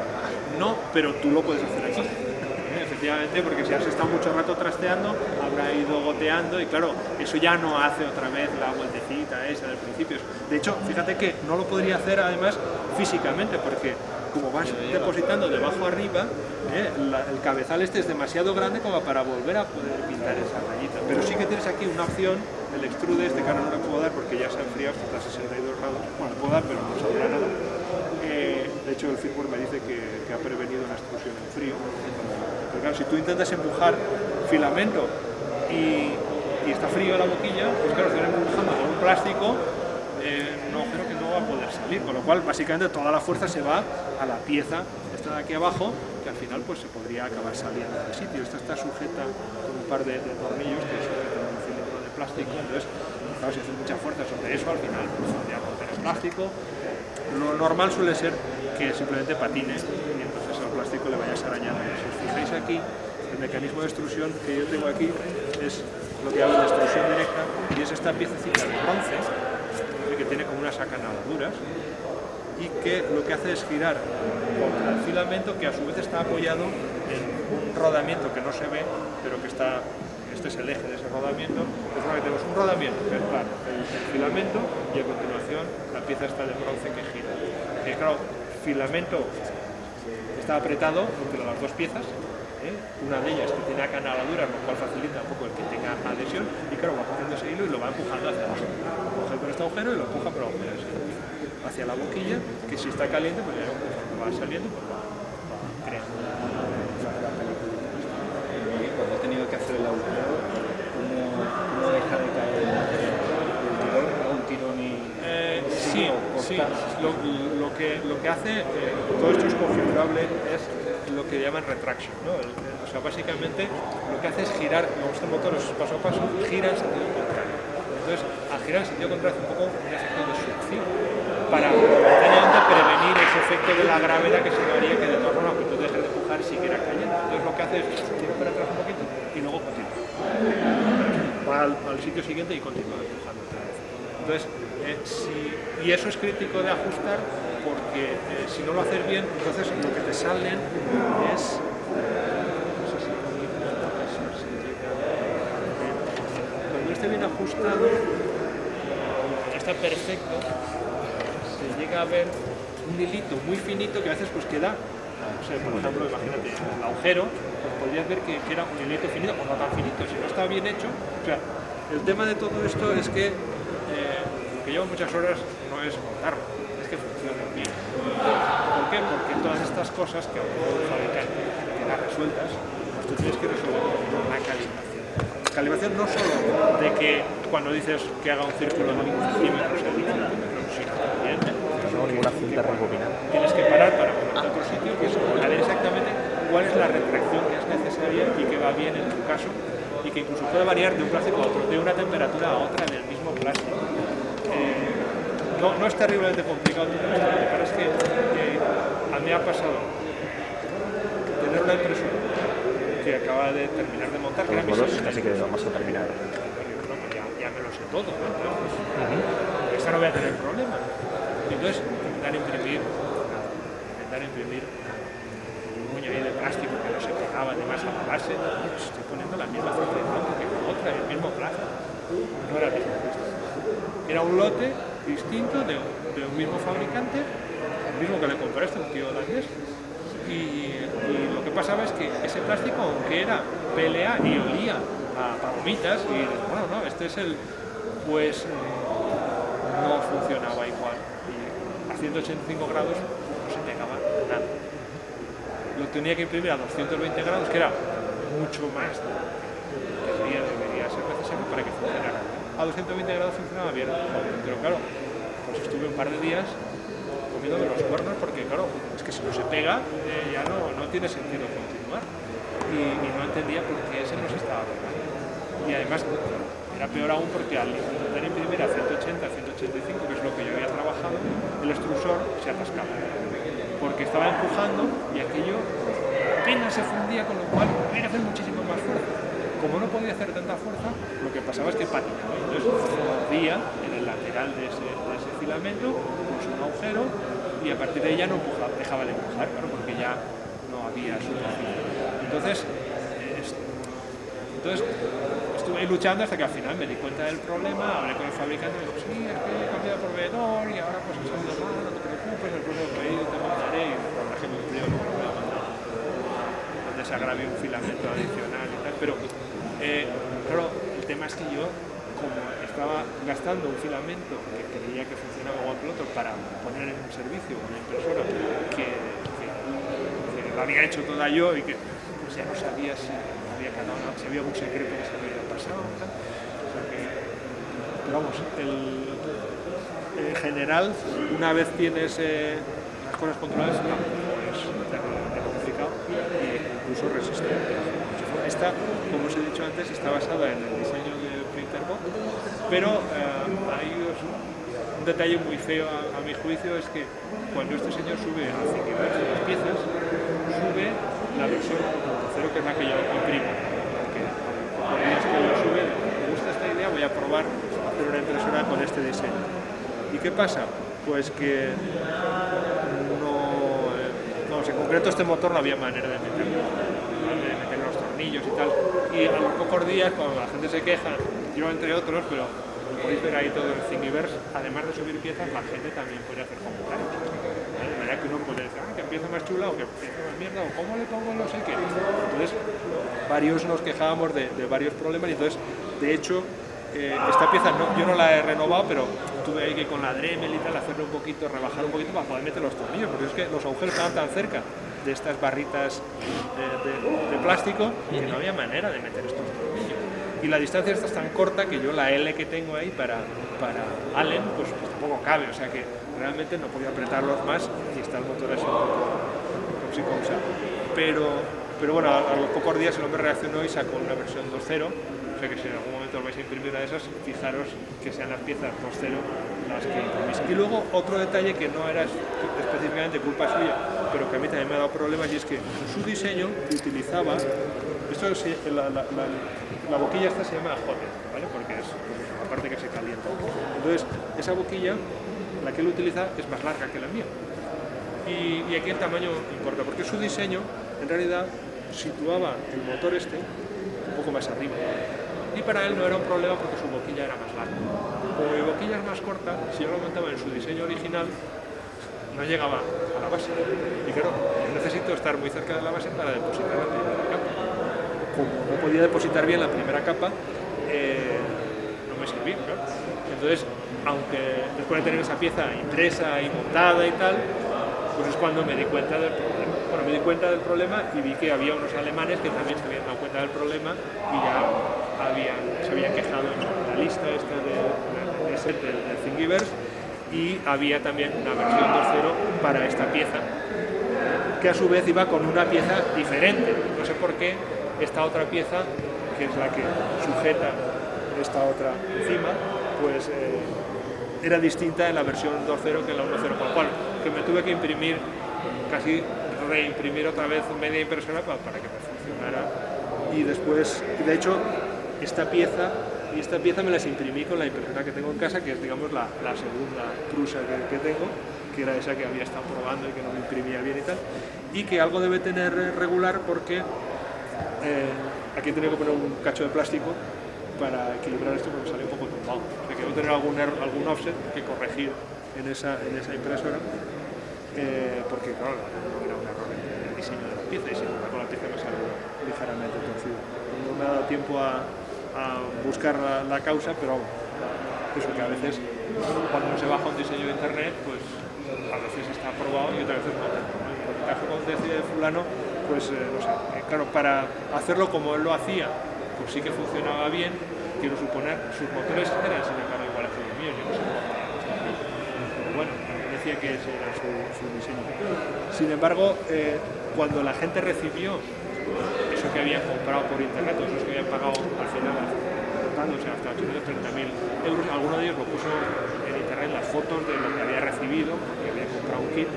No, pero tú lo puedes hacer aquí efectivamente, porque si has estado mucho rato trasteando, habrá ido goteando y claro, eso ya no hace otra vez la vueltecita esa del principio. De hecho, fíjate que no lo podría hacer además físicamente, porque como vas depositando de abajo arriba, ¿eh? el cabezal este es demasiado grande como para volver a poder pintar esa rayita. Pero sí que tienes aquí una opción, el extrude este que ahora no le puedo dar porque ya se ha enfriado hasta 62 grados, bueno, puedo dar pero no saldrá nada. Eh, de hecho el firmware me dice que, ha prevenido una extrusión en frío, si tú intentas empujar filamento y, está frío la boquilla, pues claro, con un plástico eh, un agujero que no va a poder salir, con lo cual básicamente toda la fuerza se va a la pieza esta de aquí abajo, que al final pues se podría acabar saliendo del sitio. Esta está sujeta con un par de, tornillos que sujetan un cilindro de plástico, entonces claro, si haces mucha fuerza sobre eso, al final pues podría romper el plástico. Lo normal suele ser que simplemente patine y entonces al plástico le vayas arañando veis aquí, el mecanismo de extrusión que yo tengo aquí es lo que llamo de extrusión directa y es esta piececita de bronce tiene como unas acanaladuras y que lo que hace es girar contra el filamento que a su vez está apoyado en un rodamiento que no se ve pero que está este es el eje de ese rodamiento. Es que tenemos un rodamiento que es claro, el, filamento y a continuación la pieza está de bronce que gira. Claro, filamento está apretado entre las dos piezas, ¿eh? una de ellas que tiene acanaladuras, lo cual facilita un poco el que tenga adhesión, y claro, va cogiendo ese hilo y lo va empujando hacia abajo. Lo coge con este agujero y lo empuja por agujero hacia la boquilla, que si está caliente, pues ya va saliendo, pues va, creando. Cuando he tenido que hacer el agujero, ¿cómo, deja de caer el tirón? ¿Un tirón y...? Eh, sí, Sí, lo, que, lo que hace, eh, todo esto es configurable, es lo que llaman retraction. ¿no? o sea, básicamente lo que hace es girar, como este motor es paso a paso, gira en sentido contrario. Entonces, al girar en sentido contrario hace un poco un efecto de succión para momentáneamente prevenir ese efecto de la gravedad que se daría que de todas formas que tú dejes de empujar siguiera cayendo. Entonces lo que hace es tirar para atrás un poquito y luego continúa. Va al, al sitio siguiente y continúa empujando otra vez. Entonces, eh, y eso es crítico de ajustar porque eh, si no lo haces bien, entonces lo que te salen es... Cuando esté bien ajustado, está perfecto, se llega a ver un hilito muy finito que a veces pues queda, por ejemplo, imagínate, el agujero, pues podrías ver que, era un hilito finito o no tan finito, si no está bien hecho. El tema de todo esto es que lo que lleva muchas horas no es montarlo, es que funcione bien. ¿Por qué? Porque todas estas cosas que fabricante quedan resueltas, pues tú tienes que resolver la calibración. Calibración no solo de que cuando dices que haga un círculo de 20 centímetros, sino también no ninguna cinta rebobinada. Tienes que parar para poner a otro sitio, que es ver exactamente cuál es la retracción que es necesaria y que va bien en tu caso y que incluso puede variar de un plástico a otro, de una temperatura a otra en el mismo plástico. No, no, es terriblemente complicado que pasa es que a mí ha pasado tener una impresora que acaba de terminar de montar, que era mi casi que vamos a terminar. Ya, ya, me lo sé todo, ¿no? Entonces, uh -huh. esta no voy a tener problema. Entonces, intentar imprimir, intentar imprimir un puño ahí de plástico que no se pegaba además a la base, pues estoy poniendo la misma cinta de que con otra, el mismo plástico. No era el mismo plástico. Era un lote distinto de, de, un mismo fabricante, el mismo que le compré este, un tío holandés, y, y, lo que pasaba es que ese plástico, aunque era PLA y olía a palomitas, y bueno, no, este es el, pues no funcionaba igual. Y a 185 grados no se pegaba nada. Lo tenía que imprimir a 220 grados, que era mucho más de debería, debería ser necesario para que funcionara. A 220 grados funcionaba bien, pero claro, estuve un par de días comiendo de los cuernos porque claro, es que si no se pega eh, ya no, no tiene sentido continuar. Y, y, no entendía por qué ese no se estaba pegando. Y además era peor aún porque al intentar imprimir a 180, 185, que es lo que yo había trabajado, el extrusor se atascaba. Porque estaba empujando y aquello apenas se fundía, con lo cual había que hacer muchísimo más fuerza. Como no podía hacer tanta fuerza, lo que pasaba es que patinaba. Entonces mordía en el lateral de ese, de ese filamento, puso un agujero y a partir de ya no empujaba, dejaba de empujar, claro, porque ya no había suficiente. Entonces, entonces estuve luchando hasta que al final me di cuenta del problema, hablé con el fabricante y me sí, es que he cambiado proveedor y ahora pues mal, no te preocupes, el próximo pedido te mandaré y por ejemplo el frío no me a mandar donde se un filamento adicional y tal, pero eh, el tema es que yo como estaba gastando un filamento que creía que funcionaba el otro para poner en un servicio una impresora que, que, lo había hecho toda yo y que pues ya no sabía si había cada uno, si había algún secreto que se había pasado. O pero vamos, el, en general, una vez tienes eh, las cosas controladas, no, es complicado e incluso resistente. Como os he dicho antes, está basada en el diseño de Printerbox, pero eh, hay un detalle muy feo a, mi juicio, es que cuando este señor sube a las piezas, sube la versión 1.0 que es la que yo imprimo. Porque por días que yo sube, me gusta esta idea, voy a probar hacer una impresora con este diseño. ¿Y qué pasa? Pues que no, eh, vamos, en concreto este motor no había manera de meterlo, de meter los tornillos y tal. Y a los pocos días, cuando la gente se queja, yo entre otros, pero podéis ver ahí todo el Thingiverse, además de subir piezas, la gente también puede hacer comentarios. De manera que uno puede decir, ah, que empieza más chula o que empieza más mierda, o cómo le pongo no sé qué. Entonces, varios nos quejábamos de, de varios problemas y entonces, de hecho, eh, esta pieza no, yo no la he renovado, pero tuve ahí que con la Dremel y tal hacerle un poquito, rebajar un poquito para poder meter los tornillos, porque es que los agujeros estaban tan cerca de estas barritas de, de, de plástico que no había manera de meter estos tornillos. Y la distancia esta es tan corta que yo la L que tengo ahí para, para Allen, pues, pues tampoco cabe, o sea que realmente no podía apretarlos más y está el motor así un poco Pero, pero bueno, a, los pocos días el hombre reaccionó y sacó una versión 2.0, o sea que si en algún momento os vais a imprimir una de esas, fijaros que sean las piezas 2.0 Y luego otro detalle que no era específicamente culpa suya, pero que a mí también me ha dado problemas, y es que su diseño utilizaba, esto es, la, la, la, boquilla esta se llama ¿vale? porque es la parte que se calienta. Entonces, esa boquilla, la que él utiliza, es más larga que la mía. Y, aquí el tamaño importa, porque su diseño en realidad situaba el motor este un poco más arriba. Y para él no era un problema porque su boquilla era más larga. Como mi boquilla es más corta, si yo lo montaba en su diseño original, no llegaba a la base. Y claro, necesito estar muy cerca de la base para depositar la primera capa. Como no podía depositar bien la primera capa, eh, no me servía. Entonces, aunque después de tener esa pieza impresa y montada y tal, pues es cuando me di cuenta del problema. Bueno, me di cuenta del problema y vi que había unos alemanes que también se habían dado cuenta del problema y ya habían, se habían quejado en la lista esta de, de, de, de, de Thingiverse y había también una versión 2.0 para esta pieza que a su vez iba con una pieza diferente. No sé por qué esta otra pieza, que es la que sujeta esta otra encima, pues eh, era distinta en la versión 2.0 que en la 1.0, con lo cual que me tuve que imprimir, casi reimprimir otra vez media impresora para, para que me funcionara. Y después, de hecho, esta pieza y esta pieza me las imprimí con la impresora que tengo en casa, que es digamos la, la segunda prusa que, tengo, que era esa que había estado probando y que no me imprimía bien y tal, y que algo debe tener regular porque eh, aquí tenido que poner un cacho de plástico para equilibrar esto porque sale un poco tumbado. O sea que debo tener algún, er, algún offset que corregir en esa, en esa impresora, eh, porque claro, no era un error en el diseño de la pieza y sin embargo la pieza me salió ligeramente torcida. No me ha dado tiempo a, a buscar la, la, causa, pero eso que a veces cuando se baja un diseño de internet, pues a veces está aprobado y otras veces no. En el caso con de fulano, pues eh, no sé, eh, claro, para hacerlo como él lo hacía, pues sí que funcionaba bien, quiero suponer, sus motores eran sin embargo iguales que los míos, yo no sé pero bueno, decía que ese era su, su diseño. Sin embargo, eh, cuando la gente recibió que habían comprado por internet, o esos que habían pagado al final, sea, hasta 830.000 euros, alguno de ellos lo puso en internet las fotos de lo que había recibido, porque había comprado un kit,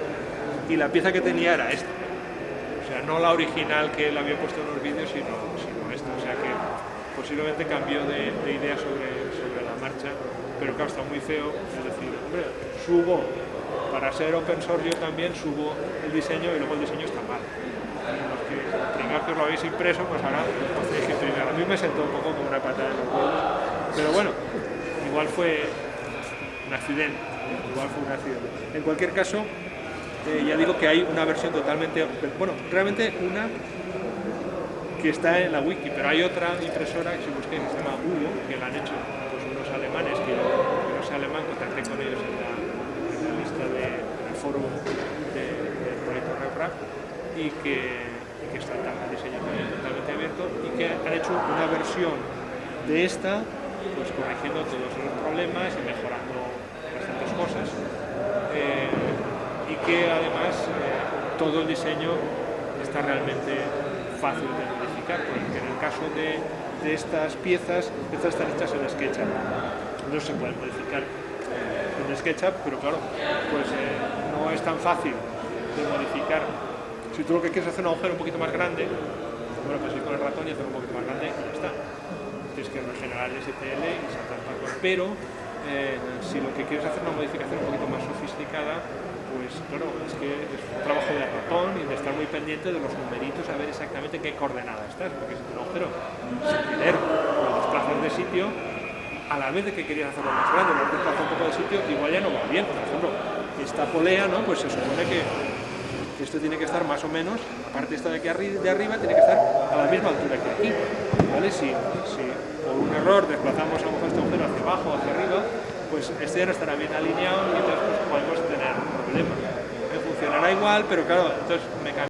y la pieza que tenía era esta. O sea, no la original que él había puesto en los vídeos, sino, sino esta. O sea que posiblemente cambió de, de idea sobre, sobre la marcha, pero claro, está muy feo, es decir, hombre, subo, para ser open source yo también subo el diseño y luego el diseño está mal los que primero que os lo habéis impreso, pues ahora os tenéis que imprimir. A mí me sentó un poco como una patada en los huevos, pero bueno, igual fue un accidente, igual fue un accidente. En cualquier caso, eh, ya digo que hay una versión totalmente, bueno, realmente una que está en la wiki, pero hay otra impresora que si busquéis se llama Hugo, que la han hecho pues, unos alemanes, que yo que no sé alemán, contacté con ellos en la, lista del de, foro del de proyecto RepRap, y que, está el diseño también totalmente abierto y que han hecho una versión de esta pues corrigiendo todos los problemas y mejorando bastantes cosas. Eh, y que además eh, todo el diseño está realmente fácil de modificar porque en el caso de, de estas piezas estas están hechas en SketchUp. No se pueden modificar en SketchUp pero claro pues eh, no es tan fácil de modificar si tú lo que quieres es hacer un agujero un poquito más grande, bueno, pues ir con el ratón y hacer un poquito más grande y ya está. Tienes que regenerar el STL y saltar para Pero eh, si lo que quieres es hacer una modificación un poquito más sofisticada, pues claro, es que es un trabajo de ratón y de estar muy pendiente de los numeritos, a ver exactamente qué coordenada estás, porque si un agujero sin querer lo desplazas de sitio, a la vez de que querías hacerlo más grande, lo desplazas un poco de sitio, igual ya no va bien. Por ejemplo, esta polea, ¿no? Pues se supone que esto tiene que estar más o menos, la parte esta de aquí de arriba tiene que estar a la misma altura que aquí, ¿vale? Si, si por un error desplazamos a lo mejor este agujero hacia abajo o hacia arriba, pues este ya no estará bien alineado y entonces pues, podemos tener problemas. Funcionará igual, pero claro, entonces me